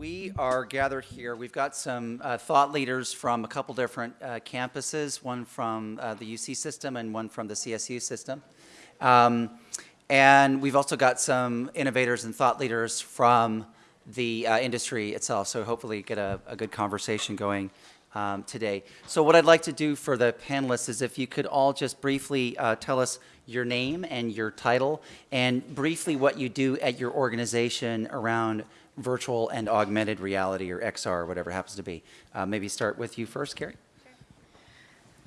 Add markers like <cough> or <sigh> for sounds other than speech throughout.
we are gathered here. We've got some uh, thought leaders from a couple different uh, campuses, one from uh, the UC system and one from the CSU system. Um, and we've also got some innovators and thought leaders from the uh, industry itself, so hopefully get a, a good conversation going um, today. So what I'd like to do for the panelists is if you could all just briefly uh, tell us your name and your title, and briefly what you do at your organization around virtual and augmented reality or XR or whatever happens to be. Uh, maybe start with you first, Carrie.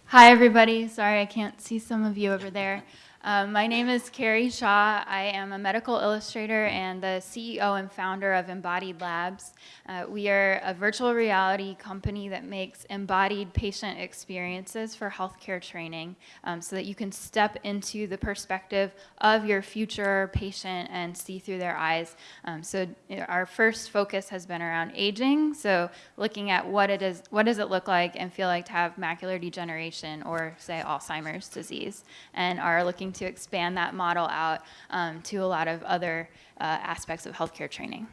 Hi, everybody. Sorry I can't see some of you over there. Um, my name is Carrie Shaw. I am a medical illustrator and the CEO and founder of Embodied Labs. Uh, we are a virtual reality company that makes embodied patient experiences for healthcare training um, so that you can step into the perspective of your future patient and see through their eyes. Um, so our first focus has been around aging, so looking at what it is, what does it look like and feel like to have macular degeneration or say Alzheimer's disease, and are looking to expand that model out um, to a lot of other uh, aspects of healthcare training.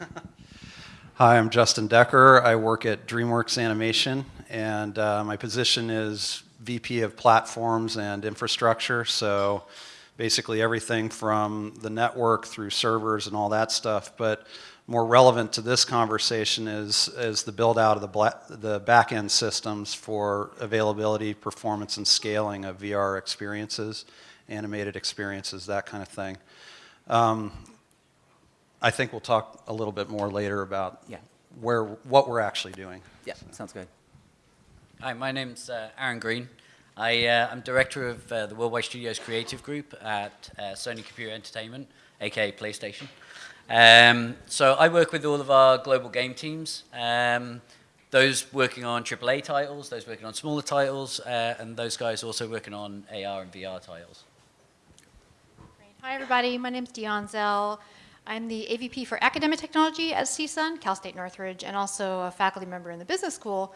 <laughs> Hi, I'm Justin Decker. I work at DreamWorks Animation, and uh, my position is VP of Platforms and Infrastructure. So basically everything from the network through servers and all that stuff. But more relevant to this conversation is, is the build out of the, the back-end systems for availability, performance, and scaling of VR experiences, animated experiences, that kind of thing. Um, I think we'll talk a little bit more later about yeah. where, what we're actually doing. Yeah, sounds good. Hi, my name's uh, Aaron Green. I, uh, I'm director of uh, the Worldwide Studios Creative Group at uh, Sony Computer Entertainment, aka PlayStation. Um, so I work with all of our global game teams, um, those working on AAA titles, those working on smaller titles, uh, and those guys also working on AR and VR titles. Hi everybody, my name is Deone Zell. I'm the AVP for Academic Technology at CSUN, Cal State Northridge, and also a faculty member in the business school.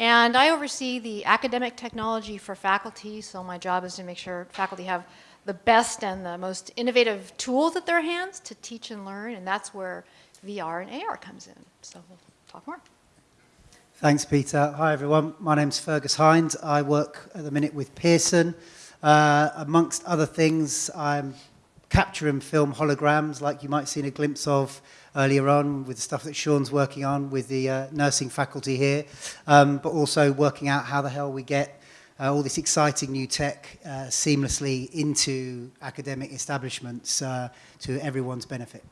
And I oversee the academic technology for faculty, so my job is to make sure faculty have the best and the most innovative tools at their hands to teach and learn, and that's where VR and AR comes in. So we'll talk more. Thanks, Peter. Hi, everyone. My name's Fergus Hines. I work at the minute with Pearson. Uh, amongst other things, I'm capturing film holograms like you might have seen a glimpse of earlier on with the stuff that Sean's working on with the uh, nursing faculty here, um, but also working out how the hell we get uh, all this exciting new tech uh, seamlessly into academic establishments uh, to everyone's benefit.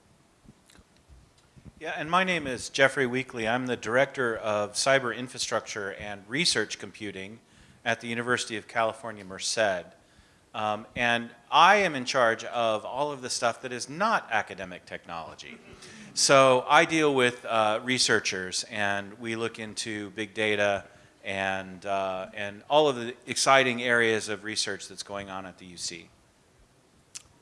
Yeah, and my name is Jeffrey Weekley. I'm the Director of Cyber Infrastructure and Research Computing at the University of California, Merced. Um, and I am in charge of all of the stuff that is not academic technology. So I deal with uh, researchers and we look into big data, and, uh, and all of the exciting areas of research that's going on at the UC.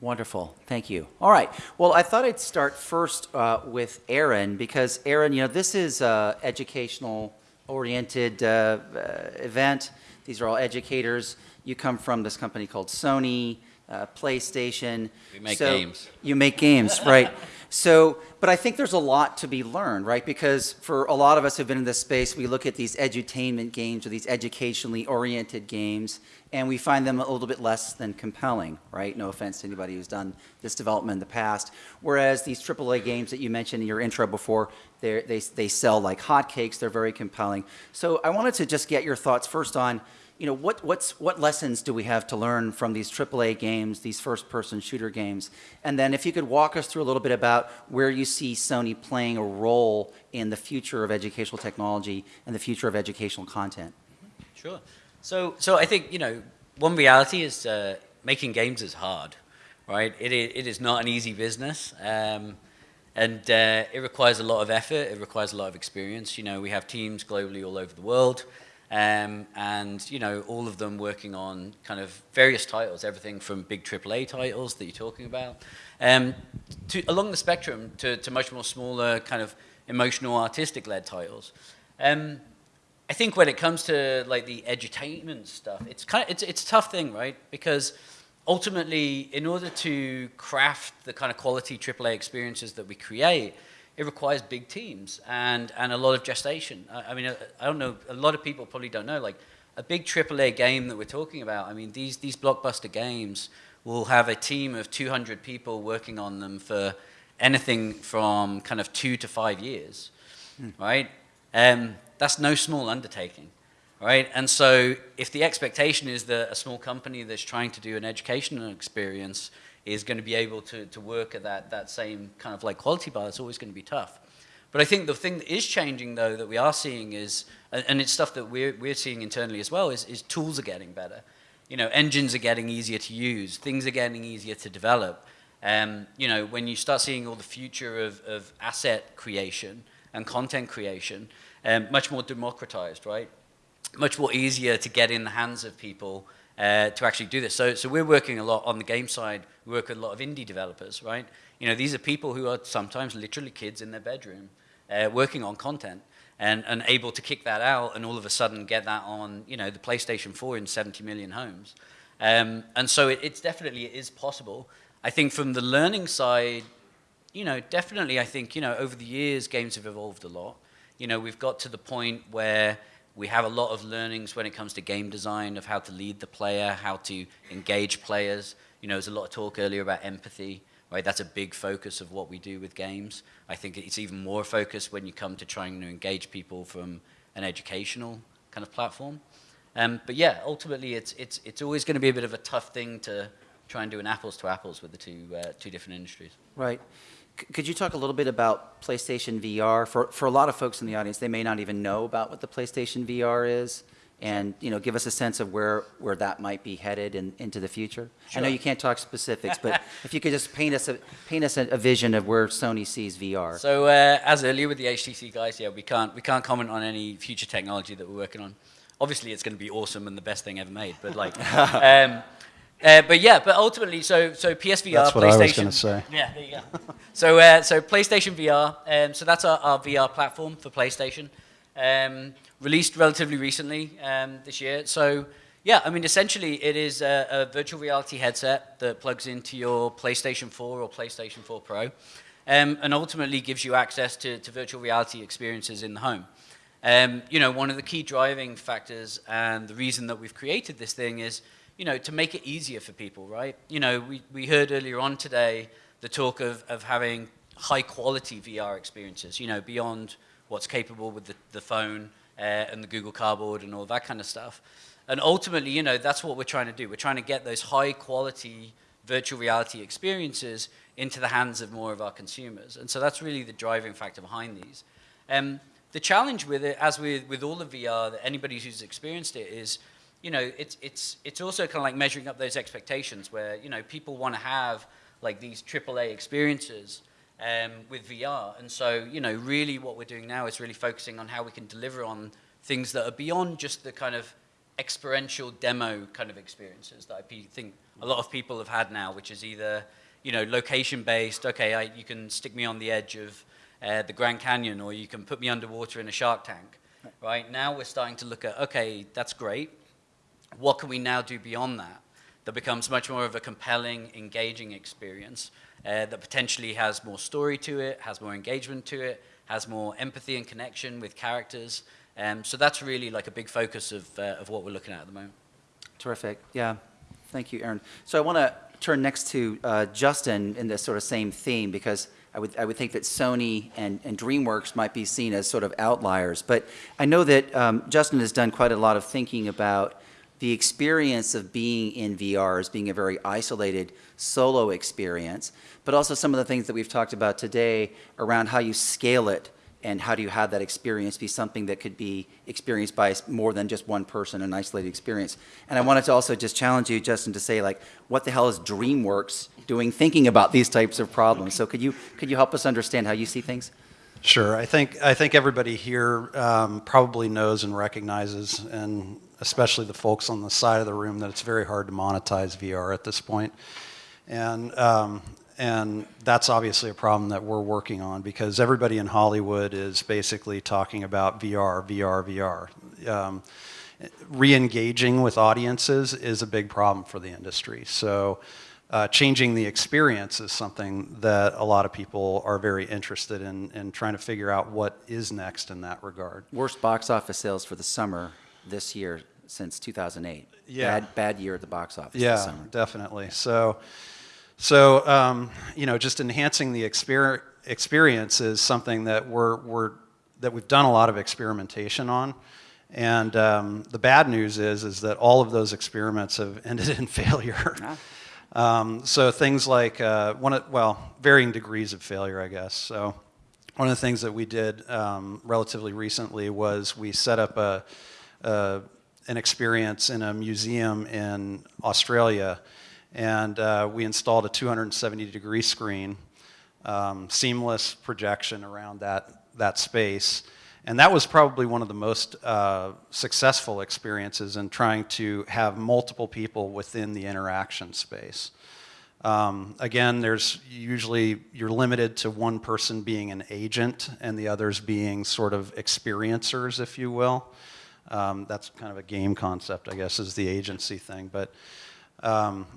Wonderful, thank you. All right, well, I thought I'd start first uh, with Aaron because Aaron, you know, this is an educational oriented uh, uh, event. These are all educators. You come from this company called Sony, uh, PlayStation. We make so games. You make games, right? <laughs> So, but I think there's a lot to be learned, right? Because for a lot of us who've been in this space, we look at these edutainment games or these educationally oriented games, and we find them a little bit less than compelling, right? No offense to anybody who's done this development in the past. Whereas these AAA games that you mentioned in your intro before, they, they sell like hotcakes, they're very compelling. So I wanted to just get your thoughts first on, you know, what, what's, what lessons do we have to learn from these AAA games, these first-person shooter games? And then if you could walk us through a little bit about where you see Sony playing a role in the future of educational technology and the future of educational content. Sure. So, so I think, you know, one reality is uh, making games is hard, right? It it is not an easy business. Um, and uh, it requires a lot of effort. It requires a lot of experience. You know, we have teams globally all over the world. Um, and you know all of them working on kind of various titles, everything from big AAA titles that you're talking about, um, to, along the spectrum to, to, much more smaller kind of emotional, artistic-led titles. Um, I think when it comes to like the edutainment stuff, it's kind of it's it's a tough thing, right? Because ultimately, in order to craft the kind of quality AAA experiences that we create, it requires big teams and, and a lot of gestation. I, I mean, I, I don't know, a lot of people probably don't know, like a big AAA game that we're talking about, I mean, these, these blockbuster games will have a team of 200 people working on them for anything from kind of two to five years, right? Um, that's no small undertaking, right? And so if the expectation is that a small company that's trying to do an educational experience is going to be able to, to work at that, that same kind of like quality bar, it's always going to be tough. But I think the thing that is changing, though, that we are seeing is, and it's stuff that we're, we're seeing internally as well, is, is tools are getting better. You know, engines are getting easier to use, things are getting easier to develop. Um, you know, when you start seeing all the future of, of asset creation and content creation, um, much more democratized, right? Much more easier to get in the hands of people uh, to actually do this. So, so we're working a lot on the game side. We work with a lot of indie developers, right? You know, these are people who are sometimes literally kids in their bedroom uh, working on content and, and able to kick that out and all of a sudden get that on, you know, the PlayStation 4 in 70 million homes. Um, and so it, it's definitely, it is possible. I think from the learning side, you know, definitely I think, you know, over the years, games have evolved a lot. You know, we've got to the point where we have a lot of learnings when it comes to game design of how to lead the player, how to engage players. You know, there's a lot of talk earlier about empathy, right? That's a big focus of what we do with games. I think it's even more focused when you come to trying to engage people from an educational kind of platform. Um, but yeah, ultimately, it's, it's, it's always going to be a bit of a tough thing to try and do an apples to apples with the two, uh, two different industries. Right. Could you talk a little bit about PlayStation VR? For, for a lot of folks in the audience, they may not even know about what the PlayStation VR is, and, you know, give us a sense of where, where that might be headed in, into the future. I know you can't talk specifics, but <laughs> if you could just paint us, a paint us a a vision of where Sony sees VR. So uh, as earlier with the HTC guys, yeah, we can't we can't comment on any future technology that we're working on. Obviously, it's going to be awesome and the best thing ever made. But like, <laughs> um, uh, but yeah, but ultimately, so so PSVR, That's what PlayStation. I was gonna say. Yeah, there you go. <laughs> so uh, so PlayStation VR. Um, so that's our, our VR platform for PlayStation. Um, released relatively recently um, this year. So yeah, I mean, essentially, it is a, a virtual reality headset that plugs into your PlayStation 4 or PlayStation 4 Pro, um, and ultimately gives you access to, to virtual reality experiences in the home. Um, you know, one of the key driving factors and the reason that we've created this thing is, you know, to make it easier for people, right? You know, we, we heard earlier on today the talk of, of having high quality VR experiences, you know, beyond what's capable with the, the phone uh, and the Google Cardboard and all that kind of stuff. And ultimately, you know, that's what we're trying to do. We're trying to get those high quality virtual reality experiences into the hands of more of our consumers. And so that's really the driving factor behind these. Um, the challenge with it, as with, with all of VR, that anybody who's experienced it is, you know, it's, it's, it's also kind of like measuring up those expectations where, you know, people want to have like these AAA experiences um, with VR. And so, you know, really what we're doing now is really focusing on how we can deliver on things that are beyond just the kind of experiential demo kind of experiences that I think a lot of people have had now, which is either, you know, location based, okay, I, you can stick me on the edge of uh, the Grand Canyon or you can put me underwater in a shark tank, right? Now we're starting to look at, okay, that's great. What can we now do beyond that? That becomes much more of a compelling, engaging experience uh, that potentially has more story to it, has more engagement to it, has more empathy and connection with characters. Um, so that's really like a big focus of, uh, of what we're looking at at the moment. Terrific. Yeah. Thank you, Aaron. So I want to turn next to uh, Justin in this sort of same theme because I would, I would think that Sony and, and DreamWorks might be seen as sort of outliers. But I know that um, Justin has done quite a lot of thinking about the experience of being in VR as being a very isolated solo experience, but also some of the things that we've talked about today around how you scale it and how do you have that experience be something that could be experienced by more than just one person, an isolated experience. And I wanted to also just challenge you, Justin, to say like, what the hell is DreamWorks doing thinking about these types of problems? So could you could you help us understand how you see things? Sure. I think I think everybody here um, probably knows and recognizes, and especially the folks on the side of the room, that it's very hard to monetize VR at this point, and um, and that's obviously a problem that we're working on because everybody in Hollywood is basically talking about VR, VR, VR. Um, re-engaging with audiences is a big problem for the industry. So uh, changing the experience is something that a lot of people are very interested in, in trying to figure out what is next in that regard. Worst box office sales for the summer this year since 2008. Yeah. Bad, bad year at the box office this Yeah, definitely. So, so um, you know, just enhancing the exper- experience is something that we're, we're that we've done a lot of experimentation on. And um, the bad news is is that all of those experiments have <laughs> ended in failure. Um, so things like uh, one of, well, varying degrees of failure, I guess. So one of the things that we did um, relatively recently was we set up a, a an experience in a museum in Australia, and uh, we installed a 270 degree screen, um, seamless projection around that that space. And that was probably one of the most uh, successful experiences in trying to have multiple people within the interaction space. Um, again, there's usually, you're limited to one person being an agent and the others being sort of experiencers, if you will. Um, that's kind of a game concept, I guess, is the agency thing. But um,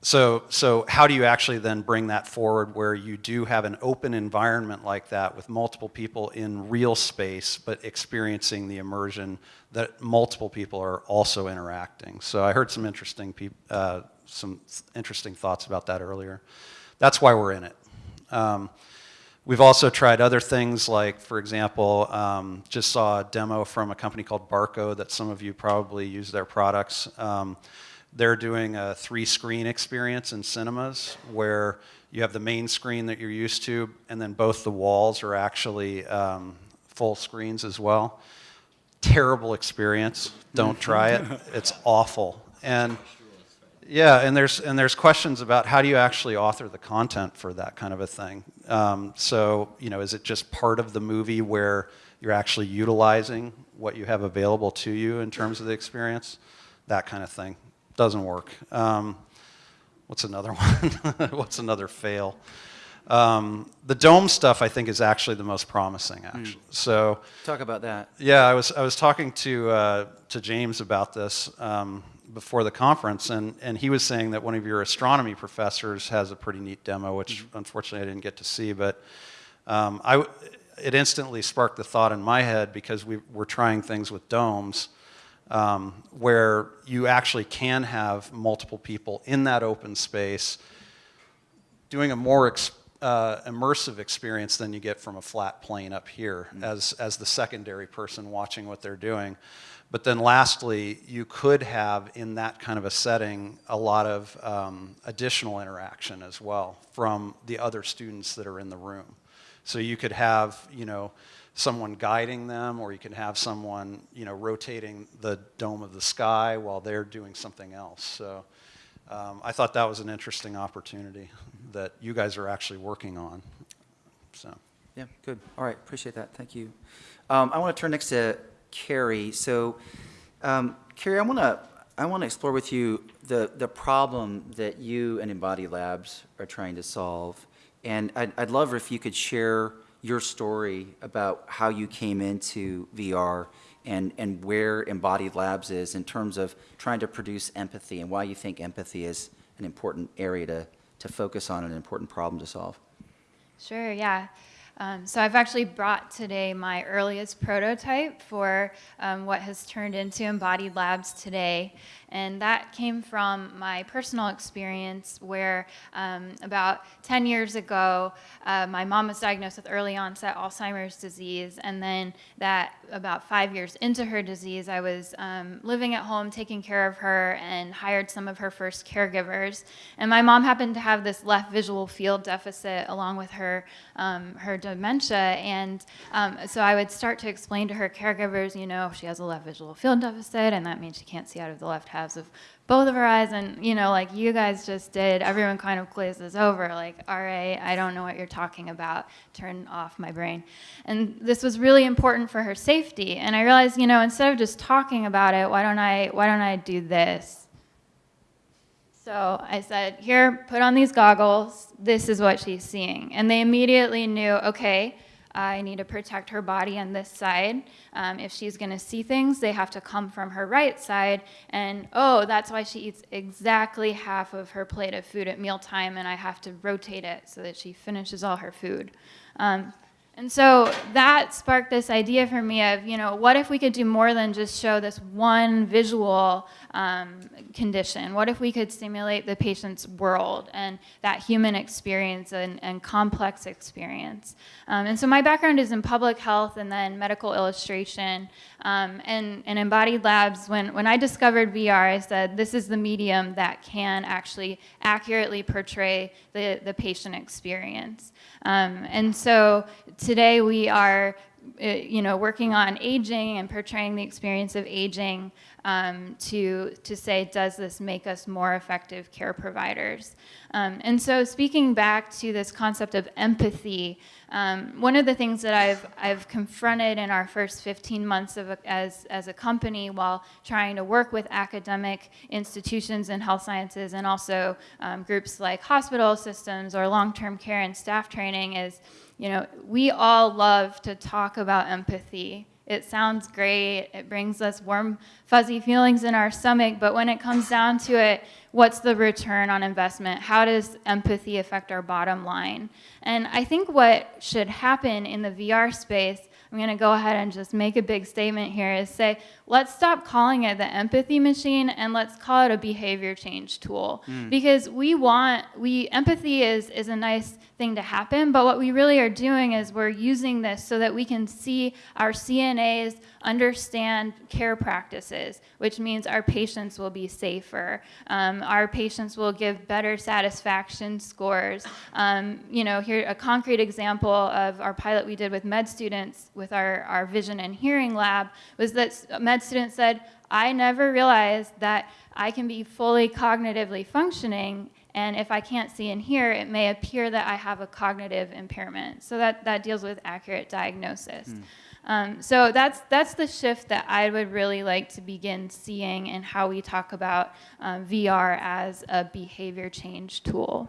so, so how do you actually then bring that forward where you do have an open environment like that with multiple people in real space, but experiencing the immersion that multiple people are also interacting? So I heard some interesting, uh, some interesting thoughts about that earlier. That's why we're in it. Um, We've also tried other things like, for example, um, just saw a demo from a company called Barco that some of you probably use their products. Um, they're doing a three screen experience in cinemas where you have the main screen that you're used to, and then both the walls are actually um, full screens as well. Terrible experience. Don't <laughs> try it. It's awful. And yeah, and there's and there's questions about how do you actually author the content for that kind of a thing. Um, so you know, is it just part of the movie where you're actually utilizing what you have available to you in terms of the experience? That kind of thing doesn't work. Um, what's another <laughs> one? what's another fail? Um, the dome stuff I think is actually the most promising. Actually, so. Talk about that. Yeah, I was I was talking to uh, to James about this um, before the conference, and and he was saying that one of your astronomy professors has a pretty neat demo, which unfortunately I didn't get to see, but um, I it instantly sparked the thought in my head because we were trying things with domes. Um, where you actually can have multiple people in that open space doing a more ex- uh, immersive experience than you get from a flat plane up here as, as the secondary person watching what they're doing. But then lastly, you could have in that kind of a setting a lot of um, additional interaction as well from the other students that are in the room. So you could have, you know, someone guiding them, or you can have someone, you know, rotating the dome of the sky while they're doing something else. So um, I thought that was an interesting opportunity that you guys are actually working on. So. Yeah, good. All right, appreciate that. Thank you. Um, I want to turn next to Carrie. So, um, Carrie, I want to I want to explore with you the the problem that you and Embodied Labs are trying to solve, and I'd, I'd love if you could share your story about how you came into VR and and where Embodied Labs is in terms of trying to produce empathy and why you think empathy is an important area to to focus on, and an important problem to solve. Sure, yeah. Um, so I've actually brought today my earliest prototype for um, what has turned into Embodied Labs today. And that came from my personal experience where um, about 10 years ago, uh, my mom was diagnosed with early onset Alzheimer's disease. And then that about five years into her disease, I was um, living at home taking care of her and hired some of her first caregivers. And my mom happened to have this left visual field deficit along with her, um, her dementia. And um, so I would start to explain to her caregivers, you know, she has a left visual field deficit, and that means she can't see out of the left halves of both of her eyes. And, you know, like you guys just did, everyone kind of glazes over, like, all right, I don't know what you're talking about. Turn off my brain. And this was really important for her safety. And I realized, you know, instead of just talking about it, why don't I, why don't I do this? So I said, Here, put on these goggles. This is what she's seeing. And they immediately knew, okay, I need to protect her body on this side. Um, if she's going to see things, they have to come from her right side. And oh, that's why she eats exactly half of her plate of food at mealtime, and I have to rotate it so that she finishes all her food. Um, and so that sparked this idea for me of, you know, what if we could do more than just show this one visual um, condition? What if we could simulate the patient's world and that human experience and, and complex experience? Um, and so my background is in public health and then medical illustration. Um, and, and embodied labs, when, when I discovered VR, I said, this is the medium that can actually accurately portray the, the patient experience. Um, and so today we are, uh, you know, working on aging and portraying the experience of aging um, to, to say, does this make us more effective care providers? Um, and so speaking back to this concept of empathy, um, one of the things that I've, I've confronted in our first 15 months of a, as, as a company while trying to work with academic institutions in health sciences and also um, groups like hospital systems or long-term care and staff training is, you know, we all love to talk about empathy. It sounds great. It brings us warm, fuzzy feelings in our stomach. But when it comes down to it, what's the return on investment? How does empathy affect our bottom line? And I think what should happen in the VR space, I'm going to go ahead and just make a big statement here, is say, let's stop calling it the empathy machine and let's call it a behavior change tool. Because we want, we empathy is, is a nice thing to happen, but what we really are doing is we're using this so that we can see our CNAs understand care practices, which means our patients will be safer. Um, our patients will give better satisfaction scores. Um, you know, here a concrete example of our pilot we did with med students with our, our vision and hearing lab was that s- med students said, I never realized that I can be fully cognitively functioning and if I can't see and hear, it may appear that I have a cognitive impairment. So that, that deals with accurate diagnosis. Um, so that's, that's the shift that I would really like to begin seeing in how we talk about um, VR as a behavior change tool.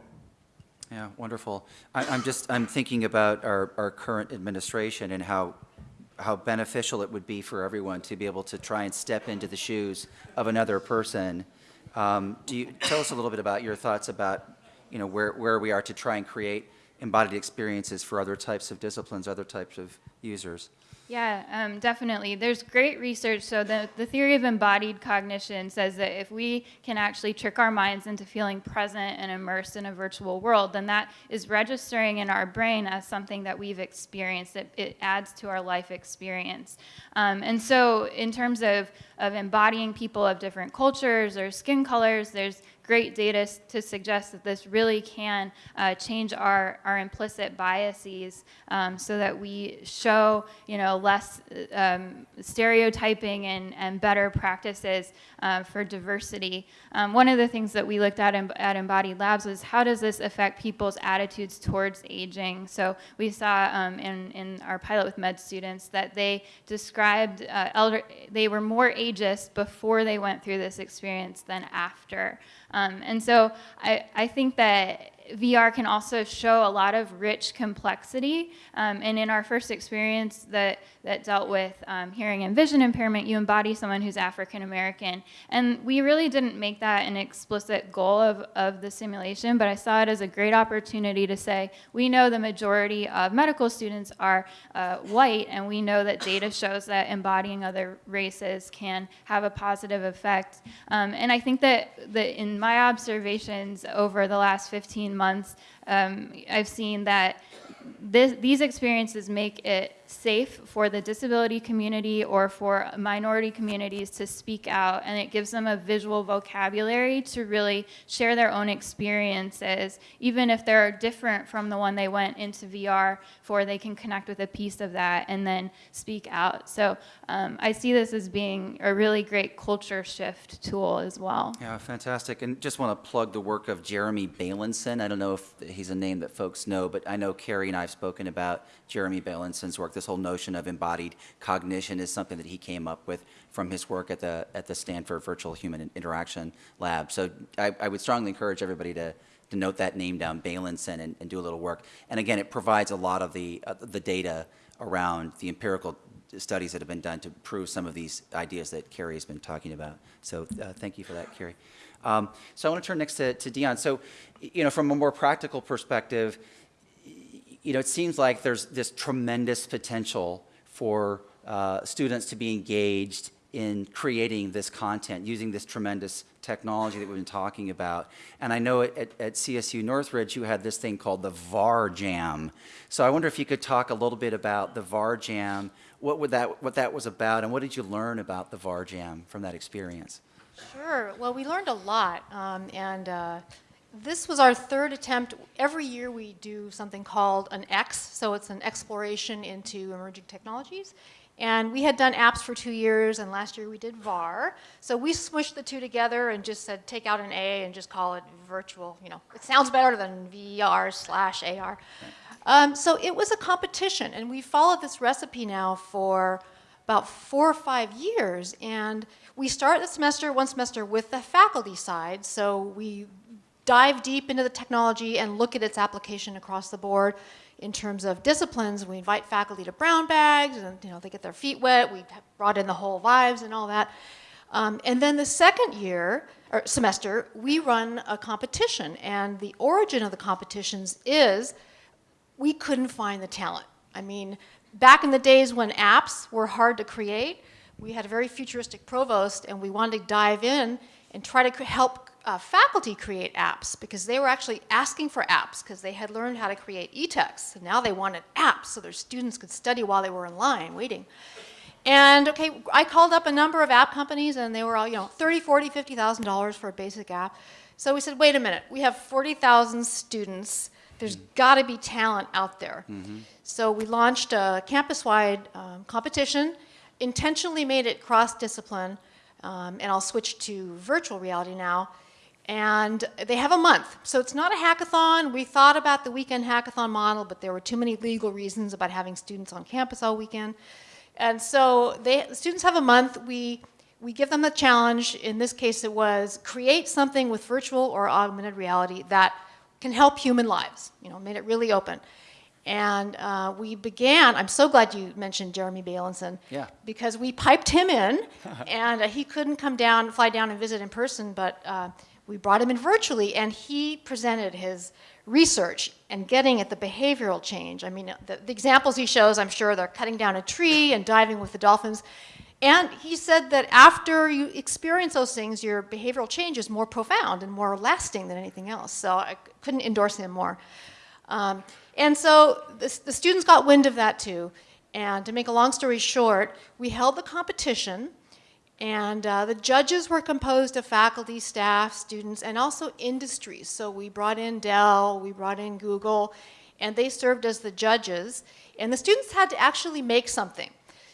Yeah, wonderful. I, I'm just, I'm thinking about our, our current administration and how, how beneficial it would be for everyone to be able to try and step into the shoes of another person. Um, do you, tell us a little bit about your thoughts about, you know, where, where we are to try and create embodied experiences for other types of disciplines, other types of users? Yeah, um, definitely. There's great research. So the, the theory of embodied cognition says that if we can actually trick our minds into feeling present and immersed in a virtual world, then that is registering in our brain as something that we've experienced. It, it adds to our life experience. Um, and so in terms of, of embodying people of different cultures or skin colors, there's great data to suggest that this really can uh, change our, our implicit biases um, so that we show, you know, less um, stereotyping and, and better practices uh, for diversity. Um, one of the things that we looked at in, at Embodied Labs was how does this affect people's attitudes towards aging? So we saw um, in, in our pilot with med students that they described uh, elder, they were more ageist before they went through this experience than after. Um, and so I, I think that VR can also show a lot of rich complexity. Um, and in our first experience that, that dealt with um, hearing and vision impairment, you embody someone who's African American. And we really didn't make that an explicit goal of, of the simulation, but I saw it as a great opportunity to say, we know the majority of medical students are uh, white, and we know that data shows that embodying other races can have a positive effect. Um, and I think that, that in my observations over the last 15 months, um, I've seen that this, these experiences make it safe for the disability community or for minority communities to speak out, and it gives them a visual vocabulary to really share their own experiences, even if they're different from the one they went into VR for, they can connect with a piece of that and then speak out. So um, I see this as being a really great culture shift tool as well. Yeah, fantastic. And just want to plug the work of Jeremy Bailenson. I don't know if he's a name that folks know, but I know Carrie and I have spoken about Jeremy Bailenson's work. This whole notion of embodied cognition is something that he came up with from his work at the, at the Stanford Virtual Human Interaction Lab. So I, I would strongly encourage everybody to, to note that name down, Bailenson, and, and do a little work. And again, it provides a lot of the, uh, the data around the empirical studies that have been done to prove some of these ideas that Carrie has been talking about. So uh, thank you for that, Carrie. Um, so I want to turn next to, to Deone. So, you know, from a more practical perspective, you know, it seems like there's this tremendous potential for uh, students to be engaged in creating this content using this tremendous technology that we've been talking about. And I know at, at, CSU Northridge you had this thing called the VAR Jam. So I wonder if you could talk a little bit about the VAR Jam, what, would that, what that was about, and what did you learn about the VAR Jam from that experience? Sure. Well, we learned a lot, um, and uh, this was our third attempt. Every year we do something called an X, so it's an exploration into emerging technologies. And we had done apps for two years, and last year we did VAR. So we smushed the two together and just said, take out an A and just call it virtual. You know, it sounds better than VR slash AR. Um, so it was a competition, and we followed this recipe now for about four or five years. And we start the semester, one semester, with the faculty side. So we dive deep into the technology and look at its application across the board in terms of disciplines. We invite faculty to brown bags, and you know they get their feet wet. We brought in the whole vibes and all that. Um, and then the second year or semester, we run a competition, and the origin of the competitions is we couldn't find the talent. I mean, back in the days when apps were hard to create, we had a very futuristic provost, and we wanted to dive in and try to help uh, faculty create apps because they were actually asking for apps because they had learned how to create e-texts. And now they wanted apps so their students could study while they were in line waiting. And okay, I called up a number of app companies and they were all, you know, 30, 40, 50,000 dollars for a basic app. So we said, wait a minute, we have 40,000 students. There's got to be talent out there. So we launched a campus-wide um, competition, intentionally made it cross-discipline, um, and I'll switch to virtual reality now. And they have a month. So it's not a hackathon. We thought about the weekend hackathon model, but there were too many legal reasons about having students on campus all weekend. And so they, the students have a month. We, we give them the challenge. In this case, it was create something with virtual or augmented reality that can help human lives. You know, made it really open. And uh, we began, I'm so glad you mentioned Jeremy Bailenson. Yeah. Because we piped him in, <laughs> and uh, he couldn't come down, fly down and visit in person, but uh, we brought him in virtually, and he presented his research and getting at the behavioral change. I mean, the, the examples he shows, I'm sure they're cutting down a tree and diving with the dolphins. And he said that after you experience those things, your behavioral change is more profound and more lasting than anything else. So I couldn't endorse him more. Um, and so the, the students got wind of that too. And to make a long story short, we held the competition, and uh, the judges were composed of faculty, staff, students, and also industries. So we brought in Dell, we brought in Google, and they served as the judges. And the students had to actually make something.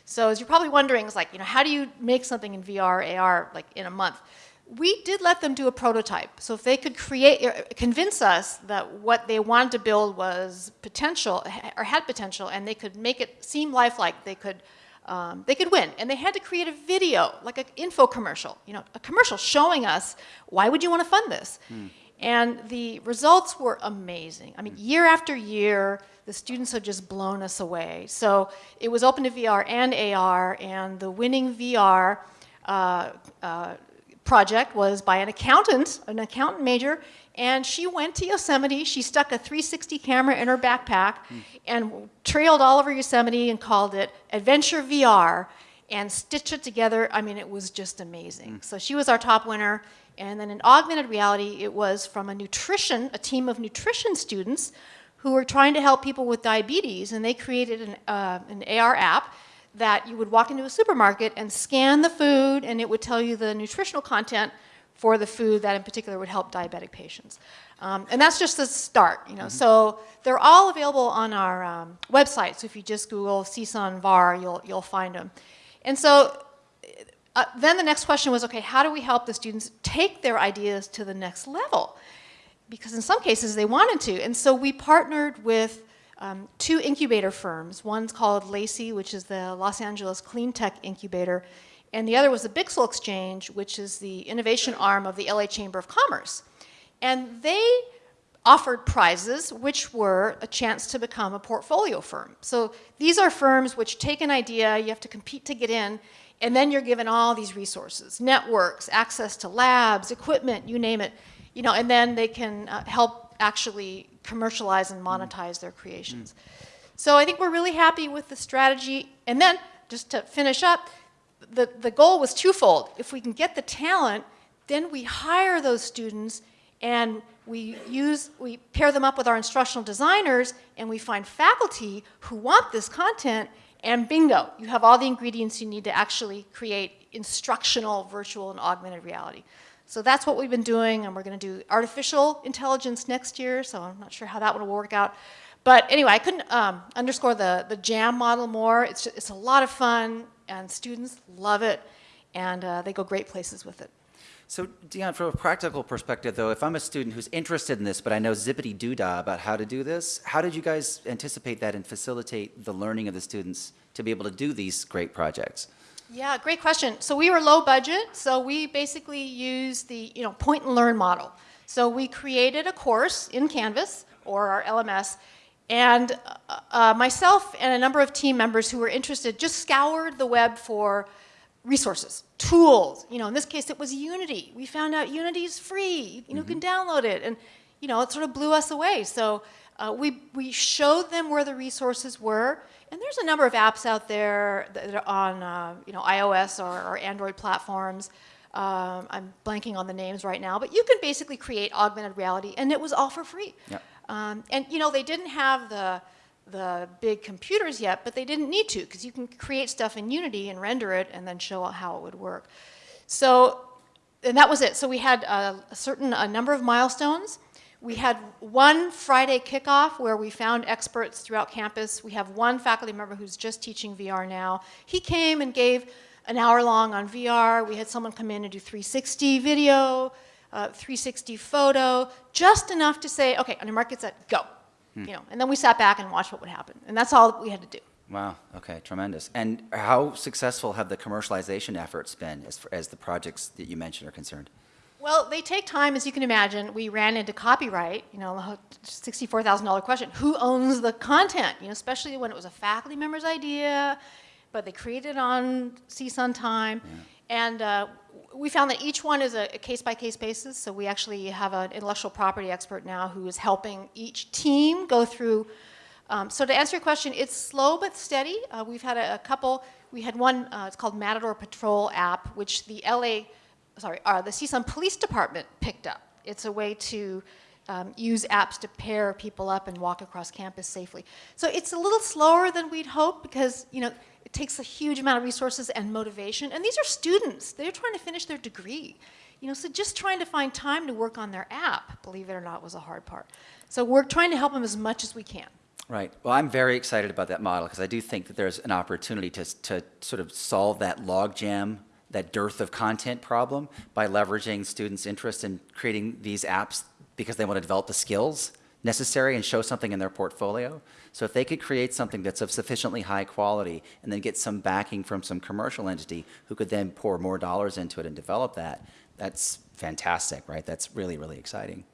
So as you're probably wondering, it's like, you know, how do you make something in VR, AR, like in a month? We did let them do a prototype. So if they could create, convince us that what they wanted to build was potential, or had potential, and they could make it seem lifelike, they could, um, they could win. And they had to create a video, like an info commercial, you know, a commercial showing us, why would you want to fund this? And the results were amazing. I mean, year after year, the students have just blown us away. So it was open to VR and AR, and the winning VR uh, uh, project was by an accountant, an accountant major, and she went to Yosemite. She stuck a 360 camera in her backpack and trailed all over Yosemite and called it Adventure VR and stitched it together. I mean, it was just amazing. So she was our top winner. And then in augmented reality, it was from a nutrition, a team of nutrition students who were trying to help people with diabetes, and they created an, uh, an AR app that you would walk into a supermarket and scan the food, and it would tell you the nutritional content for the food that in particular would help diabetic patients. Um, and that's just the start, you know. So they're all available on our um, website. So if you just Google CSUN VAR, you'll, you'll find them. And so uh, then the next question was, okay, how do we help the students take their ideas to the next level? Because in some cases they wanted to. And so we partnered with um, two incubator firms. One's called LACI, which is the Los Angeles Clean Tech Incubator, and the other was the Bixel Exchange, which is the innovation arm of the LA Chamber of Commerce. And they offered prizes, which were a chance to become a portfolio firm. So these are firms which take an idea, you have to compete to get in, and then you're given all these resources, networks, access to labs, equipment, you name it, you know, and then they can uh, help actually commercialize and monetize their creations. So I think we're really happy with the strategy. And then, just to finish up, the, the goal was twofold. If we can get the talent, then we hire those students and we use, we pair them up with our instructional designers and we find faculty who want this content and bingo, you have all the ingredients you need to actually create instructional virtual and augmented reality. So that's what we've been doing and we're going to do artificial intelligence next year, so I'm not sure how that will work out. But anyway, I couldn't um, underscore the, the JAM model more. It's, just, it's a lot of fun and students love it and uh, they go great places with it. So, Deone, from a practical perspective, though, if I'm a student who's interested in this, but I know zippity doo dah about how to do this, how did you guys anticipate that and facilitate the learning of the students to be able to do these great projects? Yeah, great question. So we were low budget, so we basically used the you know point and learn model. So we created a course in Canvas or our LMS, and uh, uh, myself and a number of team members who were interested just scoured the web for resources, tools. You know, in this case, it was Unity. We found out Unity is free. You know, you can download it, and you know, it sort of blew us away. So uh, we we showed them where the resources were, and there's a number of apps out there that are on uh, you know iOS or, or Android platforms. Um, I'm blanking on the names right now, but you can basically create augmented reality, and it was all for free. Yep. Um, and you know, they didn't have the the big computers yet, but they didn't need to because you can create stuff in Unity and render it and then show how it would work. So, and that was it. So we had a, a certain a number of milestones. We had one Friday kickoff where we found experts throughout campus. We have one faculty member who's just teaching VR now. He came and gave an hour long on VR. We had someone come in and do 360 video, uh, 360 photo, just enough to say, okay, on your market set, go. You know, and then we sat back and watched what would happen. And that's all we had to do. Wow. Okay. Tremendous. And how successful have the commercialization efforts been as, as the projects that you mentioned are concerned? Well, they take time, as you can imagine. We ran into copyright, you know, the $64,000 question. Who owns the content? You know, especially when it was a faculty member's idea, but they created it on CSUN time. And uh, we found that each one is a case-by-case basis, so we actually have an intellectual property expert now who is helping each team go through. Um, so to answer your question, it's slow but steady. Uh, we've had a, a couple, we had one, uh, it's called Matador Patrol app, which the LA, sorry, uh, the CSUN Police Department picked up. It's a way to um, use apps to pair people up and walk across campus safely. So it's a little slower than we'd hoped because, you know, it takes a huge amount of resources and motivation. And these are students. They're trying to finish their degree. You know, so just trying to find time to work on their app, believe it or not, was a hard part. So we're trying to help them as much as we can. Right. Well, I'm very excited about that model because I do think that there's an opportunity to, to sort of solve that logjam, that dearth of content problem by leveraging students' interest in creating these apps because they want to develop the skills necessary and show something in their portfolio. So if they could create something that's of sufficiently high quality and then get some backing from some commercial entity who could then pour more dollars into it and develop that, that's fantastic, right? That's really, really exciting.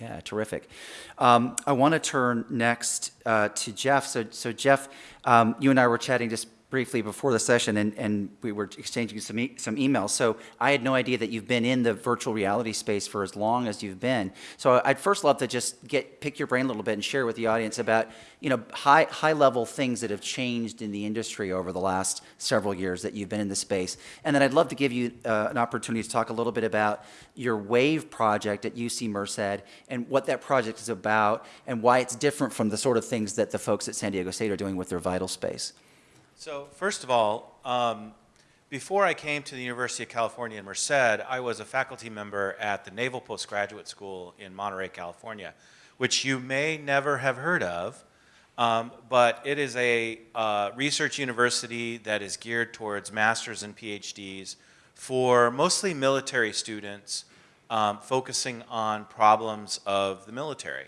Yeah, terrific. Um, I want to turn next uh, to Jeff. So, so Jeff, um, you and I were chatting just briefly before the session, and, and we were exchanging some, e some emails. So I had no idea that you've been in the virtual reality space for as long as you've been. So I'd first love to just get pick your brain a little bit and share with the audience about you know high high level things that have changed in the industry over the last several years that you've been in the space. And then I'd love to give you uh, an opportunity to talk a little bit about your WAVE project at UC Merced and what that project is about and why it's different from the sort of things that the folks at San Diego State are doing with their vital space. So first of all, um, before I came to the University of California in Merced, I was a faculty member at the Naval Postgraduate School in Monterey, California, which you may never have heard of, um, but it is a uh, research university that is geared towards masters and PhDs for mostly military students um, focusing on problems of the military.